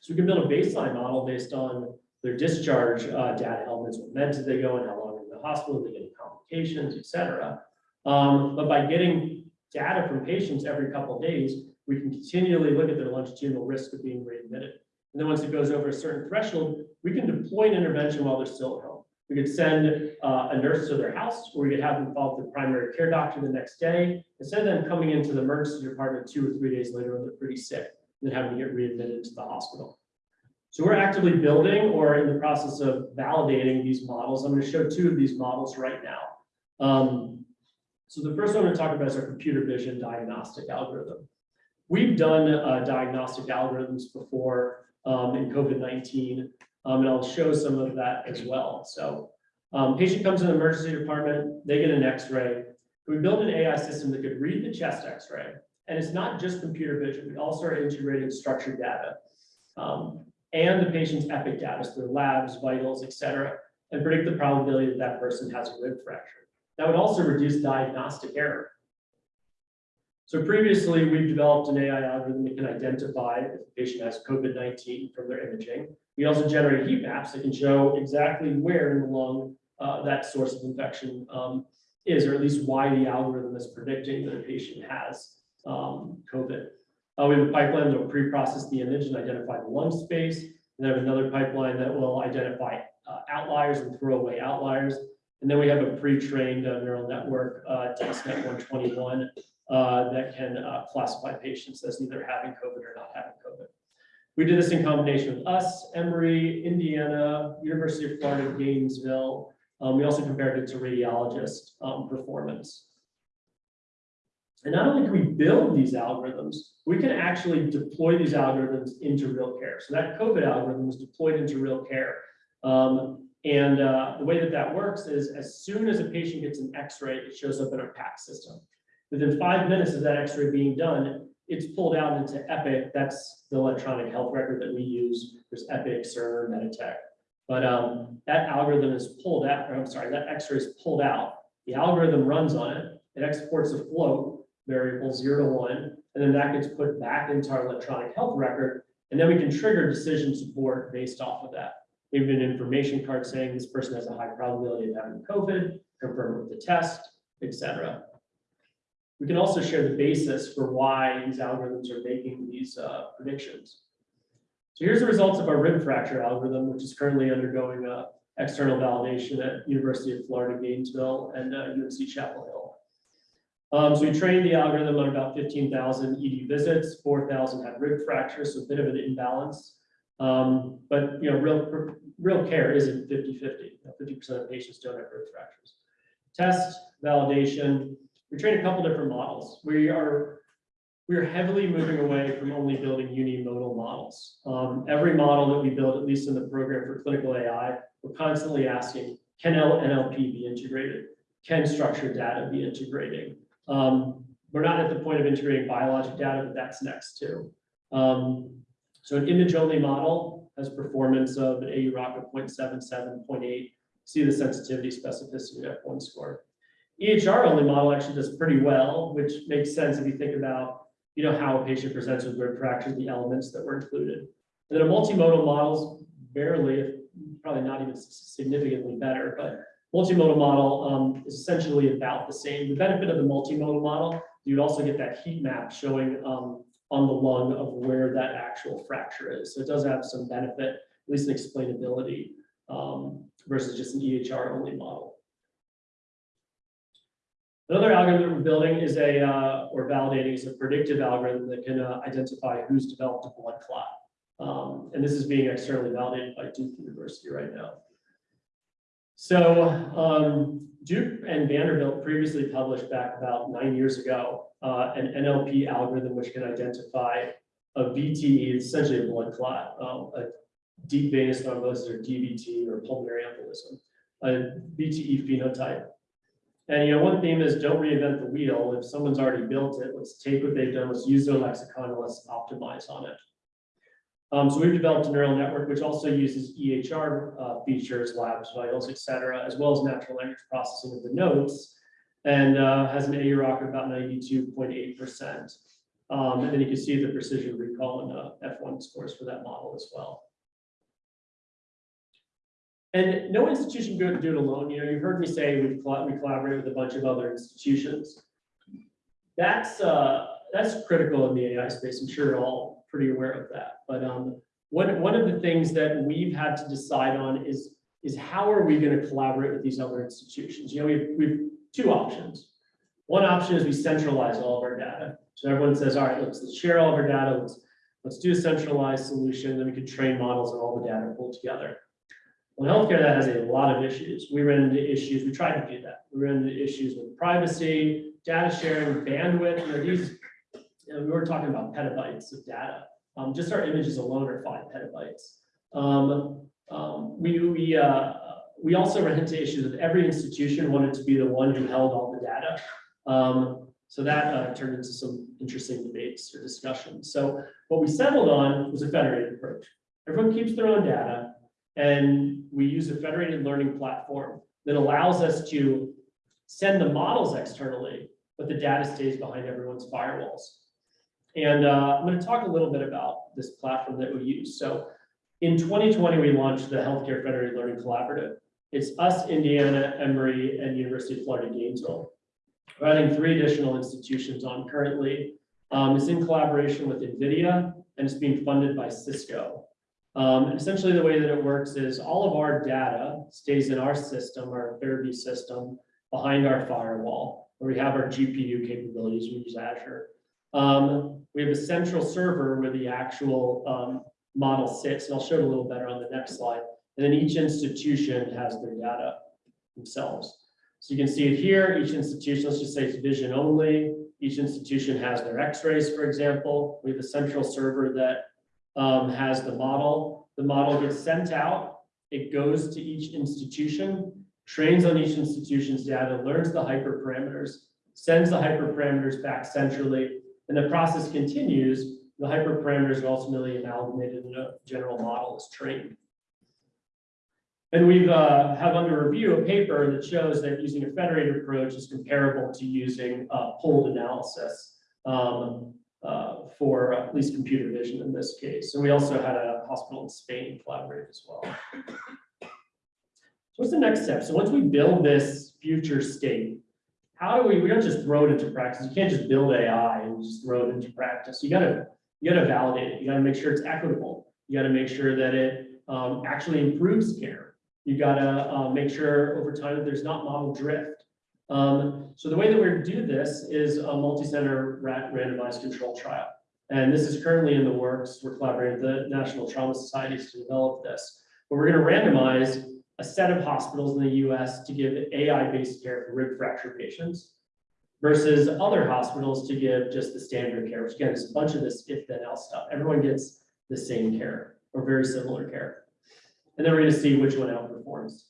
So we can build a baseline model based on their discharge uh, data elements, what meds did they go in? how long in the hospital, did they get complications, et cetera. Um, but by getting data from patients every couple of days, we can continually look at their longitudinal risk of being readmitted. And then once it goes over a certain threshold, we can deploy an intervention while they're still at home. We could send uh, a nurse to their house, or we could have them follow the primary care doctor the next day, instead of them coming into the emergency department two or three days later when they're pretty sick and then having to get readmitted to the hospital. So we're actively building or in the process of validating these models. I'm going to show two of these models right now. Um, so the first one I'm going to talk about is our computer vision diagnostic algorithm. We've done uh, diagnostic algorithms before um, in COVID-19, um, and I'll show some of that as well. So um, patient comes in the emergency department, they get an x-ray. We built an AI system that could read the chest x-ray and it's not just computer vision, we also are integrating structured data. um, and the patient's epic data, so their labs, vitals, et cetera, and predict the probability that that person has a rib fracture. That would also reduce diagnostic error. So previously, we've developed an AI algorithm that can identify if a patient has COVID-19 from their imaging. We also generate heat maps that can show exactly where in the lung uh, that source of infection um, is, or at least why the algorithm is predicting that a patient has um, COVID. Uh, we have a pipeline that will pre-process the image and identify the lung space. And then another pipeline that will identify uh, outliers and throw away outliers. And then we have a pre-trained uh, neural network, uh, DenseNet 121, uh, that can uh, classify patients as either having COVID or not having COVID. We did this in combination with us, Emory, Indiana, University of Florida, Gainesville. Um, we also compared it to radiologist um, performance. And not only can we build these algorithms, we can actually deploy these algorithms into real care. So that COVID algorithm was deployed into real care. Um, and uh, the way that that works is as soon as a patient gets an x-ray, it shows up in our PAC system. Within five minutes of that x-ray being done, it's pulled out into Epic. That's the electronic health record that we use. There's Epic, Cerner, Meditech. But um, that algorithm is pulled out, I'm sorry, that x-ray is pulled out. The algorithm runs on it. It exports a float variable zero to one, and then that gets put back into our electronic health record. And then we can trigger decision support based off of that. Have an information card saying this person has a high probability of having COVID, confirm with the test, et cetera. We can also share the basis for why these algorithms are making these uh, predictions. So here's the results of our rib fracture algorithm, which is currently undergoing uh, external validation at University of Florida, Gainesville and uh, UNC Chapel Hill. Um, so we trained the algorithm on about 15,000 ED visits, 4,000 had rib fractures, so a bit of an imbalance. Um, but you know, real, real care isn't 50-50. 50% of patients don't have rib fractures. Test, validation, we trained a couple different models. We are we are heavily moving away from only building unimodal models. Um, every model that we build, at least in the program for clinical AI, we're constantly asking, can NLP be integrated? Can structured data be integrating? Um, we're not at the point of integrating biologic data, but that's next too. Um, so an image-only model has performance of an AUROC of 0.77, 0.8. See the sensitivity specificity F1 score. EHR only model actually does pretty well, which makes sense if you think about you know, how a patient presents with rib fractures, the elements that were included. And then a multimodal models barely, probably not even significantly better, but Multimodal model um, is essentially about the same. The benefit of the multimodal model, you'd also get that heat map showing um, on the lung of where that actual fracture is. So it does have some benefit, at least in explainability, um, versus just an EHR only model. Another algorithm that we're building is a, uh, or validating is a predictive algorithm that can uh, identify who's developed a blood clot. Um, and this is being externally validated by Duke University right now. So um, Duke and Vanderbilt previously published back about nine years ago uh, an NLP algorithm which can identify a VTE, essentially a blood clot, um, a deep venous thrombosis or DVT or pulmonary embolism, a VTE phenotype. And you know, one theme is don't reinvent the wheel. If someone's already built it, let's take what they've done, let's use their lexicon, let's optimize on it. Um, so we've developed a neural network which also uses EHR uh, features, labs, vitals, et cetera, as well as natural language processing of the notes, and uh, has an AUROC of about 92.8%. Um, and then you can see the precision recall and uh, F1 scores for that model as well. And no institution can do it alone. You know, you've heard me say we collaborate with a bunch of other institutions. That's uh, that's critical in the AI space. I'm sure you're all pretty aware of that. But um, one one of the things that we've had to decide on is is how are we going to collaborate with these other institutions? You know, we've we've two options. One option is we centralize all of our data. So everyone says, all right, let's, let's share all of our data. Let's let's do a centralized solution. Then we could train models and all the data pulled together. Well, healthcare, that has a lot of issues. We ran into issues, we tried to do that. We ran into issues with privacy, data sharing, bandwidth, you know, these, you know, we were talking about petabytes of data. Um, just our images alone are five petabytes. Um, um, we, we, uh, we also ran into issues with every institution wanted to be the one who held all the data. Um, so that uh, turned into some interesting debates or discussions. So what we settled on was a federated approach. Everyone keeps their own data. And we use a federated learning platform that allows us to send the models externally, but the data stays behind everyone's firewalls. And uh, I'm going to talk a little bit about this platform that we use. So in 2020, we launched the Healthcare Federated Learning Collaborative. It's us, Indiana, Emory, and University of Florida, Gainesville. We're adding three additional institutions on currently. Um, it's in collaboration with NVIDIA, and it's being funded by Cisco. Um, essentially the way that it works is all of our data stays in our system, our Fairview system, behind our firewall, where we have our GPU capabilities, we use Azure. Um, we have a central server where the actual um, model sits, and I'll show it a little better on the next slide. And then each institution has their data themselves. So you can see it here, each institution, let's just say it's vision only. Each institution has their x-rays, for example. We have a central server that um, has the model. The model gets sent out. It goes to each institution, trains on each institution's data, learns the hyperparameters, sends the hyperparameters back centrally, and the process continues. The hyperparameters are ultimately amalgamated and a general model is trained. And we've uh, have under review a paper that shows that using a federated approach is comparable to using uh, pooled analysis. Um, uh, for at least computer vision in this case. And we also had a hospital in Spain collaborate as well. So what's the next step? So once we build this future state, how do we, we don't just throw it into practice. You can't just build AI and just throw it into practice. You gotta, you gotta validate it. You gotta make sure it's equitable. You gotta make sure that it um, actually improves care. You gotta uh, make sure over time that there's not model drift. Um, so the way that we're do this is a multi-center rat randomized control trial. And this is currently in the works. We're collaborating with the National Trauma Societies to develop this. But we're going to randomize a set of hospitals in the US to give AI-based care for rib fracture patients versus other hospitals to give just the standard care, which again is a bunch of this if then else stuff. Everyone gets the same care or very similar care. And then we're going to see which one outperforms.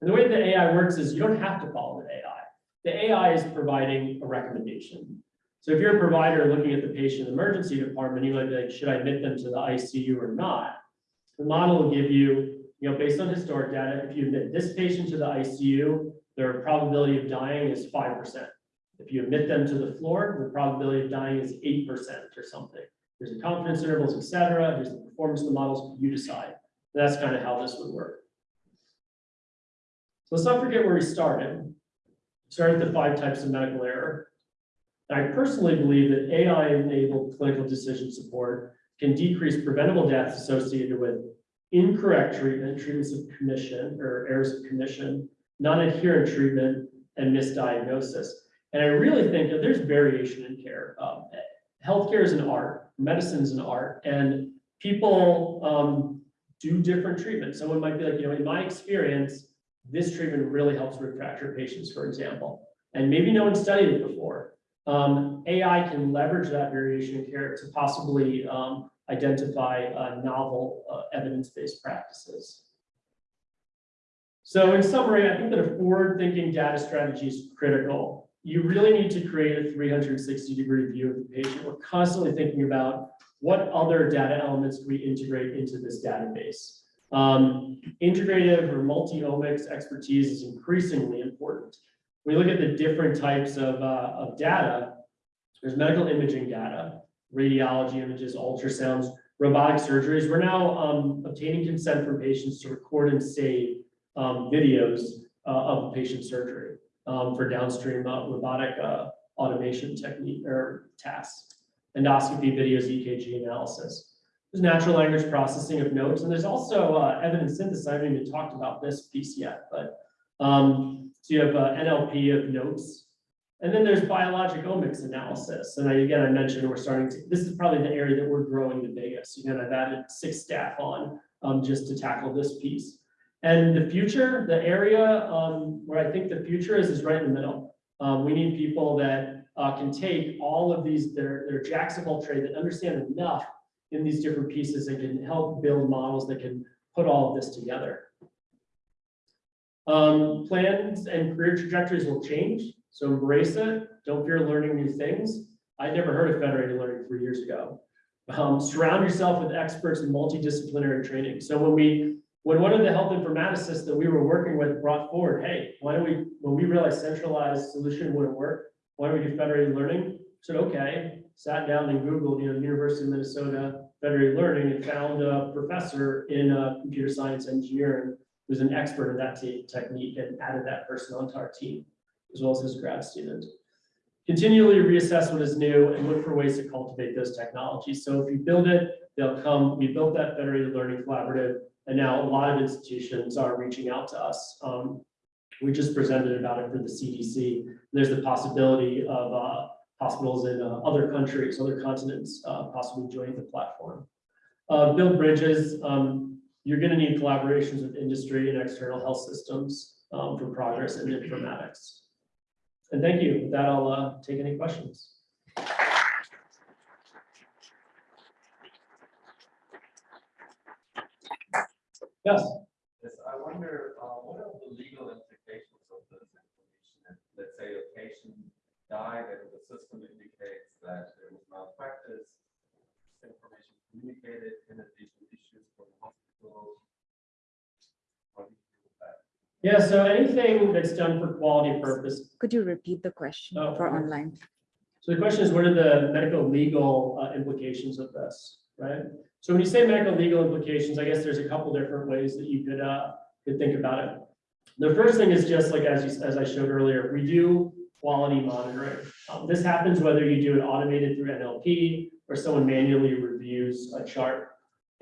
And the way the AI works is you don't have to follow the AI. The AI is providing a recommendation. So if you're a provider looking at the patient emergency department, you might be like, should I admit them to the ICU or not? The model will give you, you know, based on historic data, if you admit this patient to the ICU, their probability of dying is 5%. If you admit them to the floor, the probability of dying is 8% or something. There's the confidence intervals, et cetera. There's the performance of the models, you decide. That's kind of how this would work. So let's not forget where we started. Started with the five types of medical error. I personally believe that AI-enabled clinical decision support can decrease preventable deaths associated with incorrect treatment, treatments of commission or errors of commission, non-adherent treatment, and misdiagnosis. And I really think that there's variation in care. Um, healthcare is an art, medicine is an art, and people um, do different treatments. Someone might be like, you know, in my experience, this treatment really helps with fracture patients, for example. And maybe no one studied it before. Um, AI can leverage that variation in care to possibly um, identify uh, novel uh, evidence-based practices. So in summary, I think that a forward-thinking data strategy is critical. You really need to create a 360-degree view of the patient. We're constantly thinking about what other data elements we integrate into this database. Um, integrative or multi-omics expertise is increasingly important. When we look at the different types of, uh, of data, there's medical imaging data, radiology images, ultrasounds, robotic surgeries. We're now um, obtaining consent from patients to record and save um, videos uh, of patient surgery um, for downstream uh, robotic uh, automation technique or tasks, endoscopy videos, EKG analysis. There's natural language processing of notes, and there's also uh, evidence synthesis. I haven't even talked about this piece yet, but um, so you have uh, NLP of notes, and then there's biologic omics analysis. And I, again, I mentioned we're starting to, this is probably the area that we're growing the biggest. Again, I've added six staff on um, just to tackle this piece. And the future, the area um, where I think the future is, is right in the middle. Um, we need people that uh, can take all of these, their, their jacks of all trade that understand enough in these different pieces that can help build models that can put all of this together. Um, plans and career trajectories will change, so embrace it. Don't fear learning new things. I never heard of federated learning three years ago. Um, surround yourself with experts in multidisciplinary training. So when we, when one of the health informaticists that we were working with brought forward, hey, why don't we, when we realized centralized solution wouldn't work, why don't we do federated learning? Said, okay, sat down and Googled, you know, University of Minnesota federated learning and found a professor in uh, computer science engineering who's an expert in that technique and added that person onto our team, as well as his grad student. Continually reassess what is new and look for ways to cultivate those technologies. So if you build it, they'll come. We built that federated learning collaborative, and now a lot of institutions are reaching out to us. Um, we just presented about it for the CDC. There's the possibility of uh, hospitals in uh, other countries, other continents, uh, possibly joining the platform. Uh, build bridges. Um, you're going to need collaborations with industry and external health systems um, for progress in informatics. And thank you. With that, I'll uh, take any questions. Yes. Yes, I wonder, uh, what are the legal implications of this information? If, Let's say a patient died and the system indicates that there was malpractice. Information communicated in addition issues from the hospital. What do you do with that? Yeah, so anything that's done for quality purpose. Could you repeat the question Oh, for okay. online? So the question is, what are the medical legal uh, implications of this, right? So when you say medical legal implications, I guess there's a couple different ways that you could, uh, could think about it. The first thing is just like, as you, as I showed earlier, we do quality monitoring. Um, This happens whether you do it automated through NLP or someone manually reviews a chart.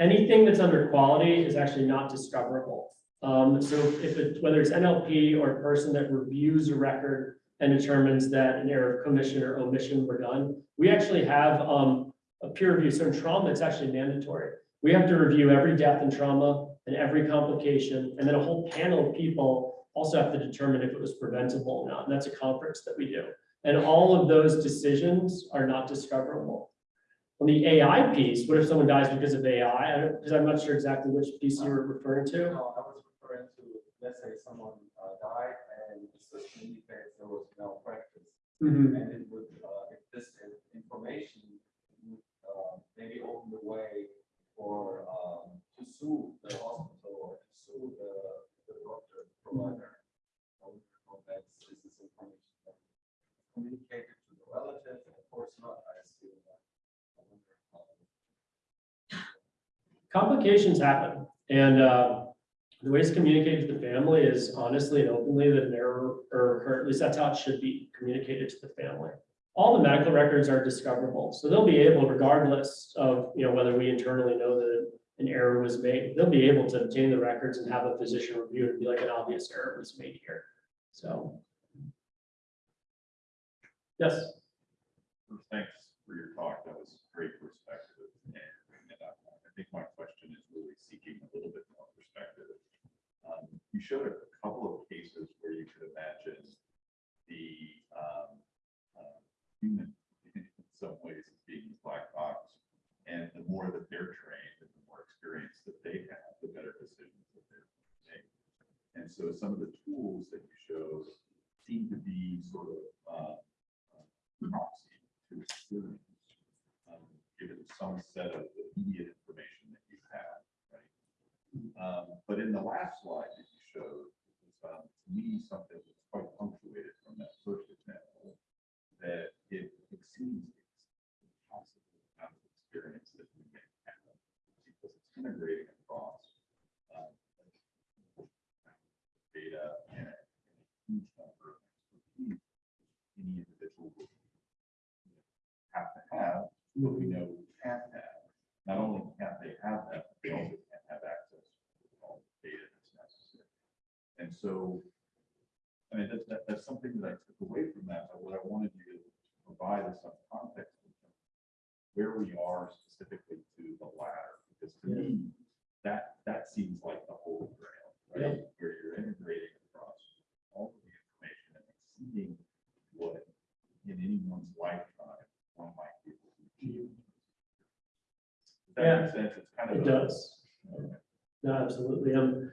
Anything that's under quality is actually not discoverable. Um, so if it, whether it's NLP or a person that reviews a record and determines that an error of commission or omission were done, we actually have, um, a peer review. So in trauma, it's actually mandatory. We have to review every death and trauma and every complication, and then a whole panel of people also have to determine if it was preventable or not, and that's a conference that we do. And all of those decisions are not discoverable. On the AI piece, what if someone dies because of AI? Because I'm not sure exactly which piece you were referring to. No, I was referring to, let's say someone uh, died and the system indicates there was malpractice. Mhm. And it would, uh, if this information would, uh, maybe open the way for, um, to sue the hospital or to sue the, the doctor, the provider. Wonder is information that communicated to the relative? Of course not, I assume that. Complications happen, and uh, The way to communicate to the family is honestly and openly that an error, or or at least that's how it should be communicated to the family. All the medical records are discoverable, so they'll be able, regardless of, you know, whether we internally know that an error was made, they'll be able to obtain the records and have a physician review and be like an obvious error was made here. So. Yes, Thanks for your talk. That was great perspective. And I think my question is really seeking a little bit more perspective. Um, You showed a couple of cases where you could imagine the um, uh, human in some ways being black box. And the more that they're trained experience that they have, the better decisions that they're making. And so some of the tools that you showed seem to be sort of uh, proxy to experience, um, given some set of immediate information that you have, right? Um, But in the last slide that you showed, was, um, to me, something that's quite punctuated from that first example, that it exceeds the possible amount of experience that we may have, because it's integrating across um, data and a huge number of expertise any individual would have to have, but we know can't have. Not only can't they have that, but they also can't have access to all the data that's necessary. And so, I mean, that, that, that's something that I took away from that, but what I wanted you to provide us some context in terms of where we are specifically to the latter, because to me, that, that seems like the holy grail, right? Where you're integrating across all of the information and exceeding what in anyone's lifetime one might be able to achieve. Does that make sense? It's kind of. it a- does. No, absolutely. Um,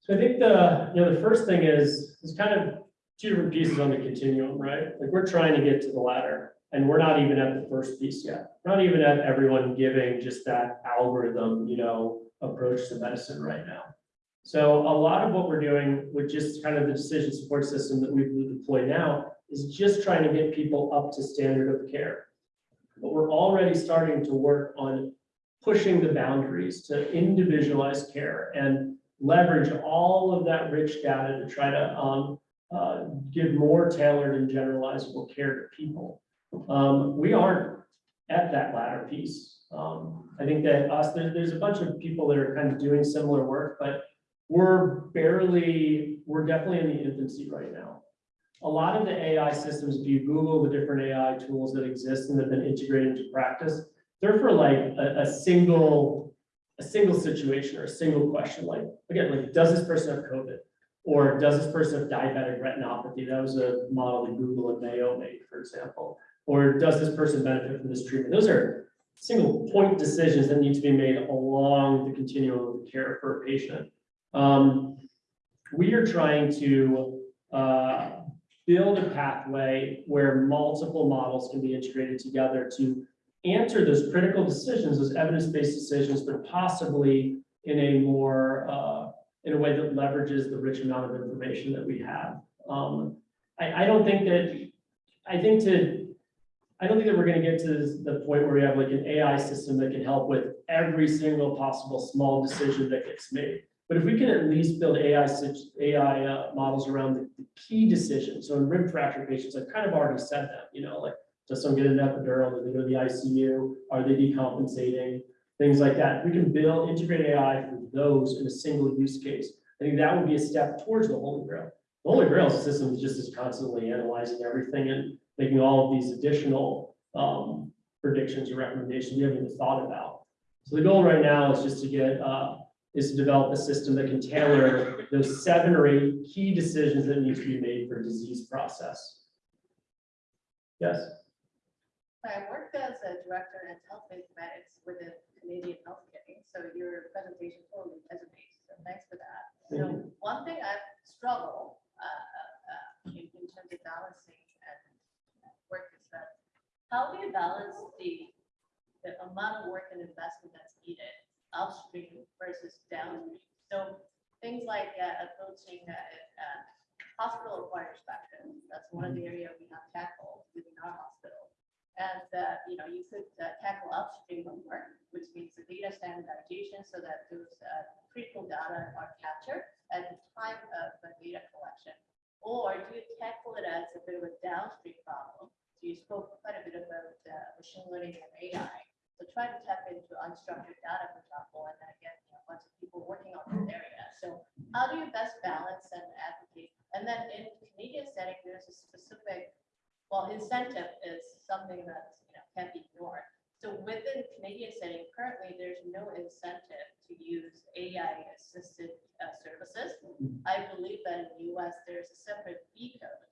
so I think the, you know, the first thing is, is kind of two different pieces on the continuum, right? Like, we're trying to get to the ladder, and we're not even at the first piece yet. Not even at everyone giving just that algorithm, you know, approach to medicine right now. So a lot of what we're doing with just kind of the decision support system that we've deployed now is just trying to get people up to standard of care. But we're already starting to work on pushing the boundaries to individualize care and leverage all of that rich data to try to um, uh, give more tailored and generalizable care to people. Um, we aren't at that latter piece. Um, I think that us, there, there's a bunch of people that are kind of doing similar work, but we're barely, we're definitely in the infancy right now. A lot of the AI systems, if you Google the different AI tools that exist and have been integrated into practice, they're for like a, a single, a single situation or a single question, like, again, like, does this person have COVID? Or does this person have diabetic retinopathy? That was a model that Google and Mayo made, for example. Or does this person benefit from this treatment? Those are single point decisions that need to be made along the continuum of care for a patient. Um, we are trying to, uh, build a pathway where multiple models can be integrated together to answer those critical decisions, those evidence-based decisions, but possibly in a more, uh, in a way that leverages the rich amount of information that we have. Um, I, I don't think that, I think to, I don't think that we're gonna get to the point where we have like an AI system that can help with every single possible small decision that gets made. But if we can at least build AI, AI uh, models around the key decisions, so in rib fracture patients, I've kind of already said that, you know, like, does someone get an epidural, do they go to the ICU, are they decompensating? Things like that, we can build, integrate AI for those in a single use case. I think that would be a step towards the holy grail. The holy grail is a system is just is constantly analyzing everything and making all of these additional um, predictions or recommendations we haven't even thought about. So the goal right now is just to get, uh, is to develop a system that can tailor those seven or eight key decisions that need to be made for disease process. Yes, I worked as a director in health informatics with the Canadian Healthcare, so your presentation totally resonates, so thanks for that. Thank So one thing I struggle uh, uh, in in terms of balancing and work is that, how do you balance the, the amount of work and investment that's needed upstream versus downstream? So things like uh, approaching uh, uh, hospital acquired spectrum, that's one of the areas we have tackled within our hospital. And, uh, you know, you could uh, tackle upstream of work, which means the data standardization so that those uh, critical data are captured at the time of the data collection? Or do you tackle it as a bit of a downstream problem? So you spoke quite a bit about uh, machine learning and AI. So try to tap into unstructured data, for example, and then again, you know, lots of people working on this area. So how do you best balance and advocate? And then in Canadian setting, there's a specific, well, incentive is something that, you know, can't be ignored. So within Canadian setting, currently, there's no incentive to use AI assisted uh, services. I believe that in the US, there's a separate fee code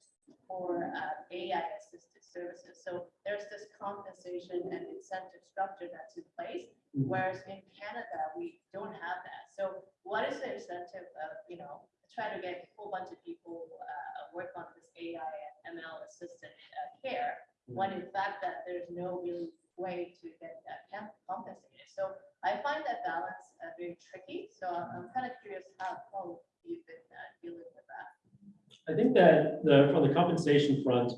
for uh, AI assisted services. So there's this compensation and incentive structure that's in place. Mhm. Whereas in Canada, we don't have that. So what is the incentive of, you know, try to get a whole bunch of people uh, work on this AI and ML assisted uh, care, when in fact that there's no real way to get that compensated. So I find that balance uh, very tricky. So I'm I'm kind of curious how, how you've been uh, dealing with that. I think that the, from the compensation front,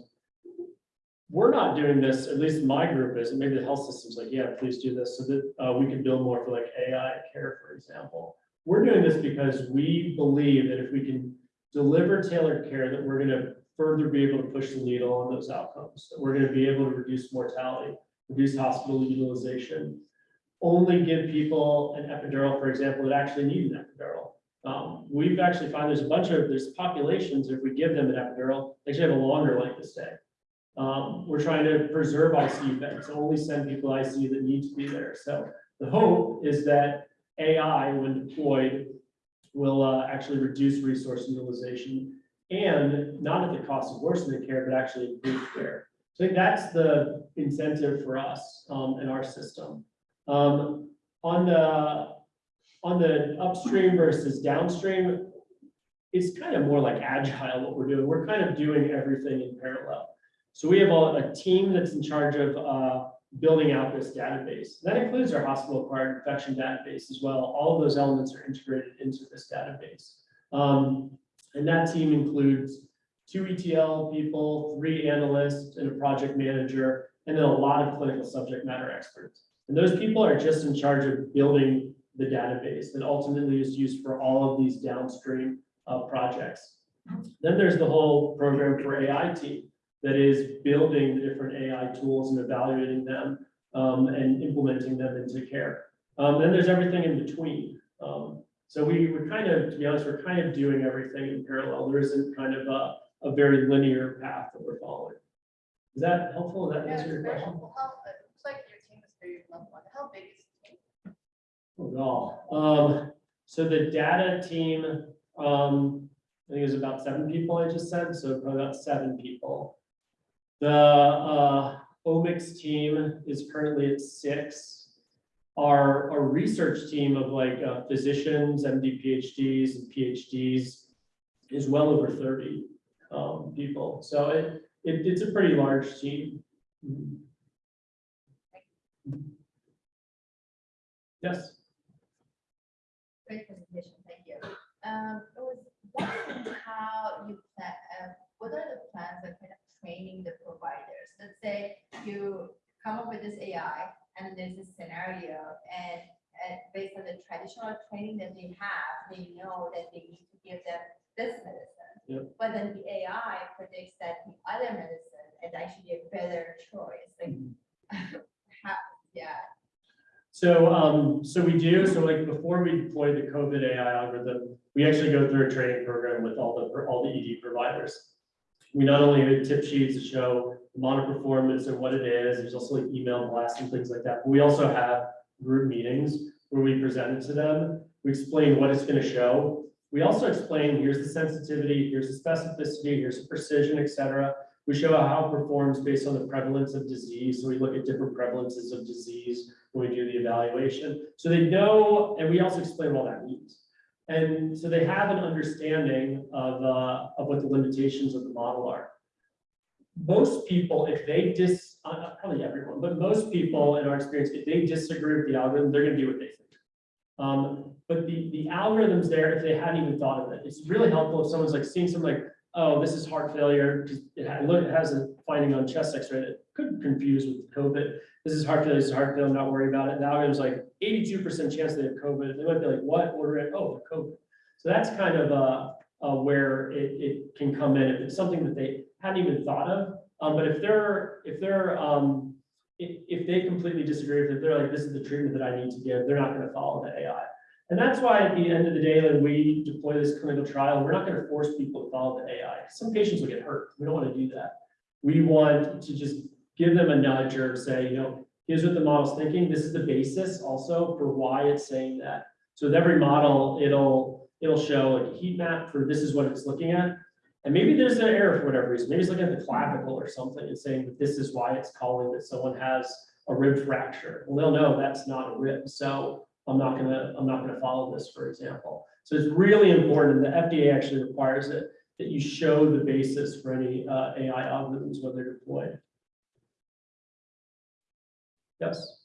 we're not doing this, at least my group is, and maybe the health system's like, yeah, please do this, so that, uh, we can build more for like AI care, for example. We're doing this because we believe that if we can deliver tailored care, that we're gonna further be able to push the needle on those outcomes, that we're gonna be able to reduce mortality, reduce hospital utilization, only give people an epidural, for example, that actually need an epidural. Um, we've actually found there's a bunch of, there's populations, if we give them an epidural, they should have a longer length of stay. Um, we're trying to preserve ICU beds, only send people ICU that need to be there. So the hope is that AI, when deployed, will, uh, actually reduce resource utilization and not at the cost of worsening care, but actually improve care. So I think that's the incentive for us, um, in our system. Um, on the, on the upstream versus downstream, it's kind of more like agile what we're doing. We're kind of doing everything in parallel. So we have a, a team that's in charge of, uh, building out this database. That includes our hospital acquired infection database as well. All of those elements are integrated into this database. Um, and that team includes two ETL people, three analysts, and a project manager, and then a lot of clinical subject matter experts. And those people are just in charge of building the database that ultimately is used for all of these downstream uh, projects. Then there's the whole program for AI team that is building the different AI tools and evaluating them um, and implementing them into care. Um, then there's everything in between. Um, so we were kind of, to be honest, we're kind of doing everything in parallel. There isn't kind of a, a very linear path that we're following. Is that helpful? Does that Yeah, answer your question? helpful. How, it looks like your team is very level. How big is the team? Oh, God. Um, so the data team, um, I think it was about seven people I just said, so probably about seven people. The, uh, omics team is currently at six. Our, our research team of like uh, physicians, MD PhDs and PhDs is well over thirty, um, people. So it, it, it's a pretty large team. Yes? Great presentation, thank you. Um, I was wondering how you plan, uh, what are the plans of kind training the providers? Let's say you come up with this AI and there's a scenario and, and based on the traditional training that they have, they know that they need to give them this medicine. Yep. But then the AI predicts that the other medicine is actually a better choice, like, how, yeah, So, um, so we do, so like before we deploy the COVID AI algorithm, we actually go through a training program with all the, all the ED providers. We not only have tip sheets to show the monitor performance and what it is, there's also like email blasts and things like that. But we also have group meetings where we present it to them. We explain what it's gonna show. We also explain, here's the sensitivity, here's the specificity, here's the precision, et cetera. We show how it performs based on the prevalence of disease. So we look at different prevalences of disease when we do the evaluation. So they know, and we also explain what that means. And so they have an understanding of, uh, of what the limitations of the model are. Most people, if they dis, uh, uh, probably everyone, but most people in our experience, if they disagree with the algorithm, they're gonna do what they think. Um, but the, the algorithm's there if they hadn't even thought of it. It's really helpful if someone's like seeing something like, oh, this is heart failure, because it it has a finding on chest x-ray that confused with COVID. This is heart failure, this is heart failure, not worry about it. Now it was like eighty-two percent chance they have COVID. They might be like, what? Order it, oh, COVID. So that's kind of, uh, uh, where it, it can come in. If it's something that they hadn't even thought of. Um, but if they're, if they're, um, if, if they completely disagree, with if they're like, this is the treatment that I need to give, they're not gonna follow the AI. And that's why at the end of the day, when we deploy this clinical trial, we're not gonna force people to follow the AI. Some patients will get hurt. We don't wanna do that. We want to just give them a nudge or say, you know, here's what the model's thinking. This is the basis also for why it's saying that. So with every model, it'll, it'll show a heat map for this is what it's looking at. And maybe there's an error for whatever reason. Maybe it's looking at the clavicle or something and saying that this is why it's calling that someone has a rib fracture. Well, they'll know that's not a rib, so I'm not gonna, I'm not gonna follow this, for example. So it's really important, and the FDA actually requires it, that you show the basis for any uh, AI algorithms when they're deployed. Yes,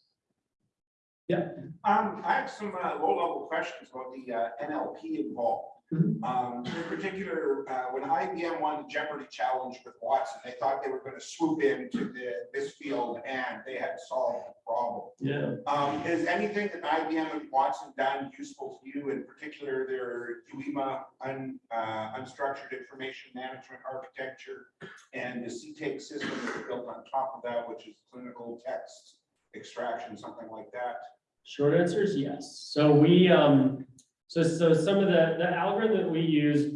Um, I have some, uh, low-level questions about the, uh, NLP involved. Mhm. Um, in particular, uh, when IBM won the Jeopardy challenge with Watson, they thought they were gonna swoop into the, this field and they had solved the problem. yeah. Um, is anything that IBM and Watson done useful to you, in particular their UIMA, un, uh, unstructured information management architecture? And the cTAKES system that's built on top of that, which is clinical text extraction, something like that? Short answer is yes. So we, um, so, so some of the, the algorithm that we used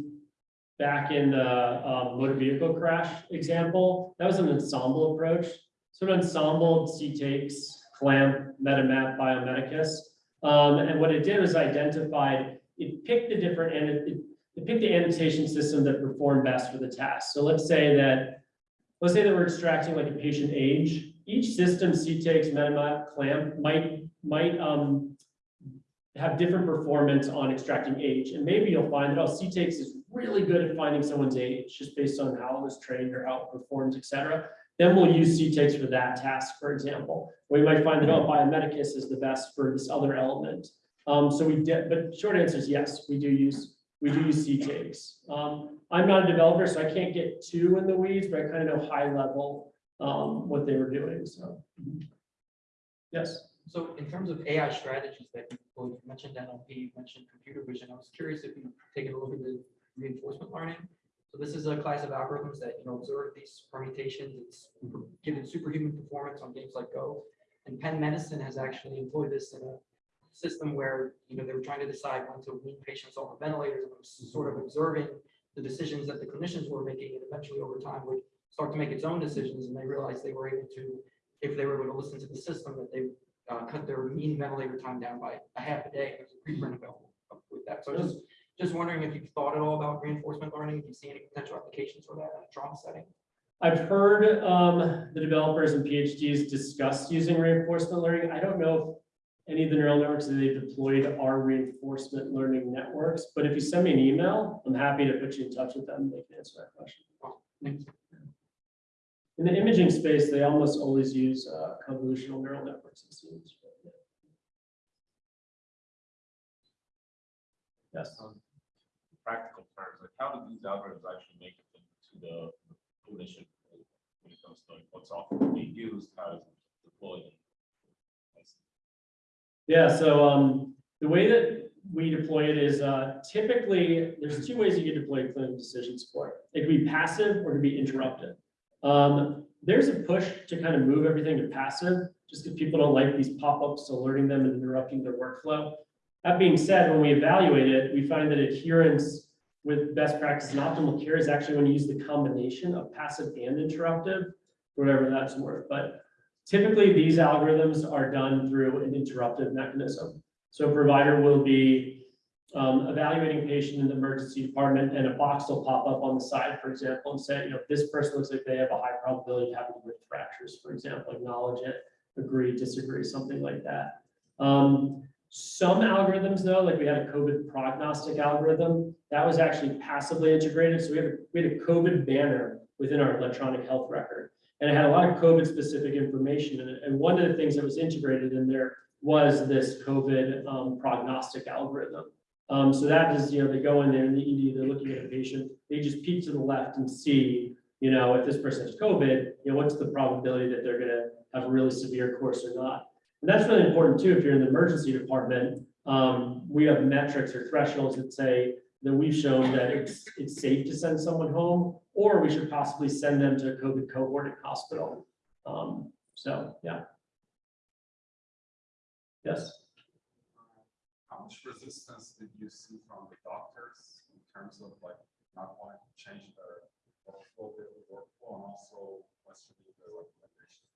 back in the, um, motor vehicle crash example, that was an ensemble approach. So an ensemble, cTAKES, clamp, MetaMap, Biomedicus. Um, and what it did was identified, it picked the different, and it, it picked the annotation system that performed best for the task. So let's say that, let's say that we're extracting like a patient age. Each system, cTAKES, MetaMap, clamp, might, might, um, have different performance on extracting age. And maybe you'll find that, oh, cTAKES is really good at finding someone's age, just based on how it was trained or how it performs, et cetera. Then we'll use cTAKES for that task, for example. We might find that, oh, Biomedicus is the best for this other element. Um, so we did, but short answer is yes, we do use, we do use cTAKES. Um, I'm not a developer, so I can't get too in the weeds, but I kind of know high level, um, what they were doing, so. Yes. So in terms of AI strategies that you well, you mentioned NLP, you mentioned computer vision, I was curious if you take a look at the reinforcement learning. So this is a class of algorithms that, you know, observe these permutations, it's given superhuman performance on games like Go. And Penn Medicine has actually employed this in a system where, you know, they were trying to decide when to wean patients off of ventilators and sort of observing the decisions that the clinicians were making and eventually over time would start to make its own decisions and they realized they were able to, if they were able to listen to the system, that they uh, cut their mean ventilator time down by a half a day. There's a preprint available with that. So just, just wondering if you've thought at all about reinforcement learning, if you see any potential applications for that in a trauma setting? I've heard um, the developers and PhDs discuss using reinforcement learning. I don't know if any of the neural networks that they've deployed are reinforcement learning networks, but if you send me an email, I'm happy to put you in touch with them. They can answer that question. Thanks. In the imaging space, they almost always use uh, convolutional neural networks. it seems. Yes. um, practical terms, like how do these algorithms actually make it into the clinician when it comes to like, what software being used, how is it deployed? Yeah, so um, the way that we deploy it is uh, typically, there's two ways you can deploy clinical decision support. It can be passive or it can be interrupted. Um, there's a push to kind of move everything to passive, just because people don't like these pop-ups alerting them and interrupting their workflow. That being said, when we evaluate it, we find that adherence with best practice and optimal care is actually when you use the combination of passive and interruptive, whatever that's worth. But typically, these algorithms are done through an interruptive mechanism. So a provider will be um, evaluating patient in the emergency department and a box will pop up on the side, for example, and say, you know, this person looks like they have a high probability of having rib fractures, for example, acknowledge it, agree, disagree, something like that. Um, some algorithms though, like we had a COVID prognostic algorithm, that was actually passively integrated. So we have, a we had a COVID banner within our electronic health record. And it had a lot of COVID specific information in it. And one of the things that was integrated in there was this COVID um, prognostic algorithm. Um, so that is, you know, they go in there in the ED, they're looking at a patient, they just peek to the left and see, you know, if this person has COVID, you know, what's the probability that they're gonna have a really severe course or not? And that's really important too, if you're in the emergency department, um, we have metrics or thresholds that say that we've shown that it's, it's safe to send someone home, or we should possibly send them to a COVID cohort at hospital. Um, so, yeah. Yes, How much resistance did you see from the doctors in terms of like not wanting to change their workflow, their workflow, and also questioning the recommendations?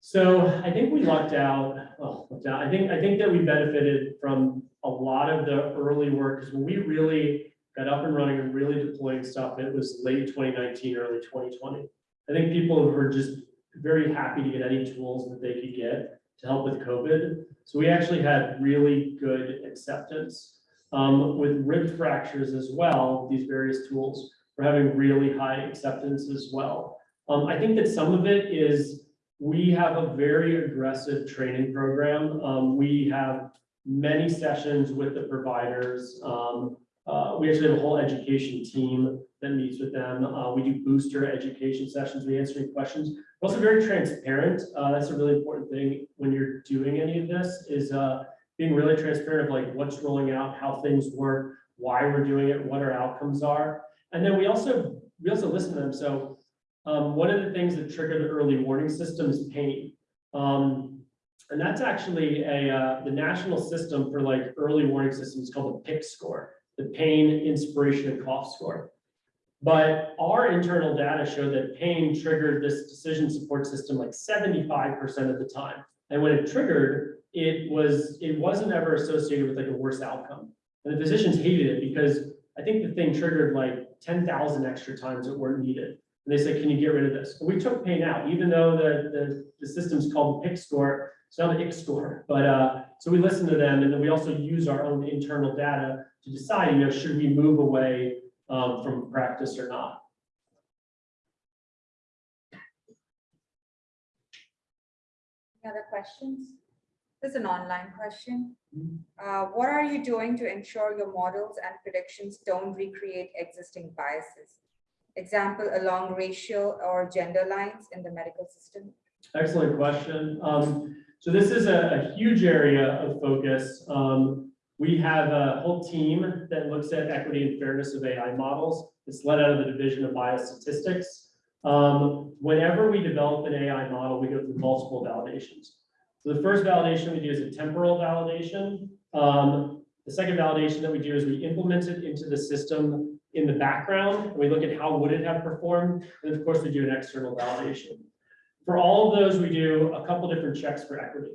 so I think we lucked out, well, lucked out. I think, I think that we benefited from a lot of the early work, because when we really got up and running and really deploying stuff, it was late twenty nineteen, early twenty twenty. I think people were just very happy to get any tools that they could get to help with COVID. So we actually had really good acceptance. Um, with rib fractures as well, these various tools, we're having really high acceptance as well. Um, I think that some of it is we have a very aggressive training program. Um, we have many sessions with the providers. Um, uh, we actually have a whole education team that meets with them. Uh, we do booster education sessions. We answer any questions. We're also very transparent. Uh, that's a really important thing when you're doing any of this is, uh, being really transparent of like what's rolling out, how things work, why we're doing it, what our outcomes are. And then we also, we also listen to them. So, um, one of the things that trigger the early warning system is pain. Um, and that's actually a, uh, the national system for like early warning systems called the PIC score, the pain, inspiration, and cough score. But our internal data show that pain triggered this decision support system like seventy-five percent of the time. And when it triggered, it was, it wasn't ever associated with like a worse outcome. And the physicians hated it because I think the thing triggered like ten thousand extra times that weren't needed. And they said, can you get rid of this? And we took pain out, even though the, the, the system's called the PIC score, it's not the IC score, but, uh, so we listened to them and then we also use our own internal data to decide, you know, should we move away, um, from practice or not? Any other questions? This is an online question. Mhm. Uh, What are you doing to ensure your models and predictions don't recreate existing biases? Example, along racial or gender lines in the medical system? Excellent question. Um, so this is a, a huge area of focus. Um, we have a whole team that looks at equity and fairness of AI models. It's led out of the Division of Biostatistics. Um, whenever we develop an AI model, we go through multiple validations. So the first validation we do is a temporal validation. Um, the second validation that we do is we implement it into the system in the background. We look at how would it have performed, and of course, we do an external validation. For all of those, we do a couple different checks for equity.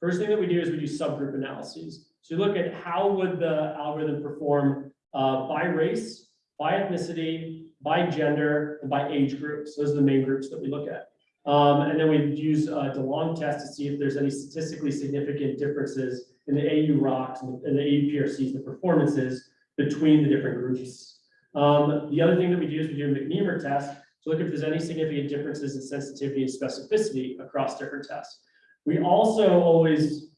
First thing that we do is we do subgroup analyses. So you look at how would the algorithm perform uh, by race, by ethnicity, by gender, and by age groups. Those are the main groups that we look at. Um, and then we use a DeLong test to see if there's any statistically significant differences in the AUROCs and the AUPRCs, the performances between the different groups. Um, the other thing that we do is we do a McNemar test to look if there's any significant differences in sensitivity and specificity across different tests. We also always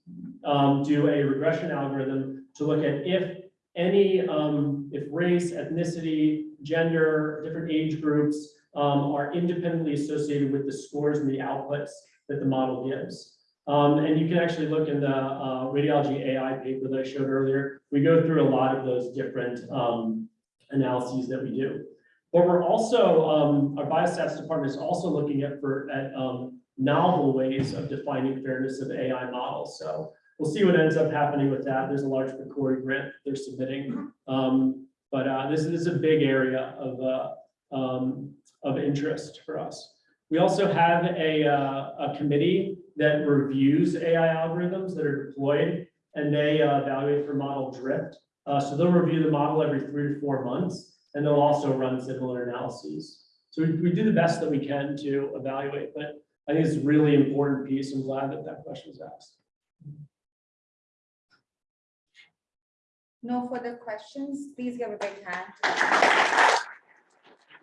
um, do a regression algorithm to look at if any, um, if race, ethnicity, gender, different age groups um, are independently associated with the scores and the outputs that the model gives. Um, and you can actually look in the uh, radiology AI paper that I showed earlier. We go through a lot of those different um, analyses that we do. But we're also, um, our biostats department is also looking at for at um, novel ways of defining fairness of AI models. So we'll see what ends up happening with that. There's a large Macquarie grant they're submitting. Um, but uh, this, this is a big area of, uh, um, of interest for us. We also have a, uh, a committee that reviews AI algorithms that are deployed and they uh, evaluate for model drift. Uh, so they'll review the model every three to four months and they'll also run similar analyses. So we, we do the best that we can to evaluate, but I think it's a really important piece. I'm glad that that question was asked. No further questions? Please give a big hand.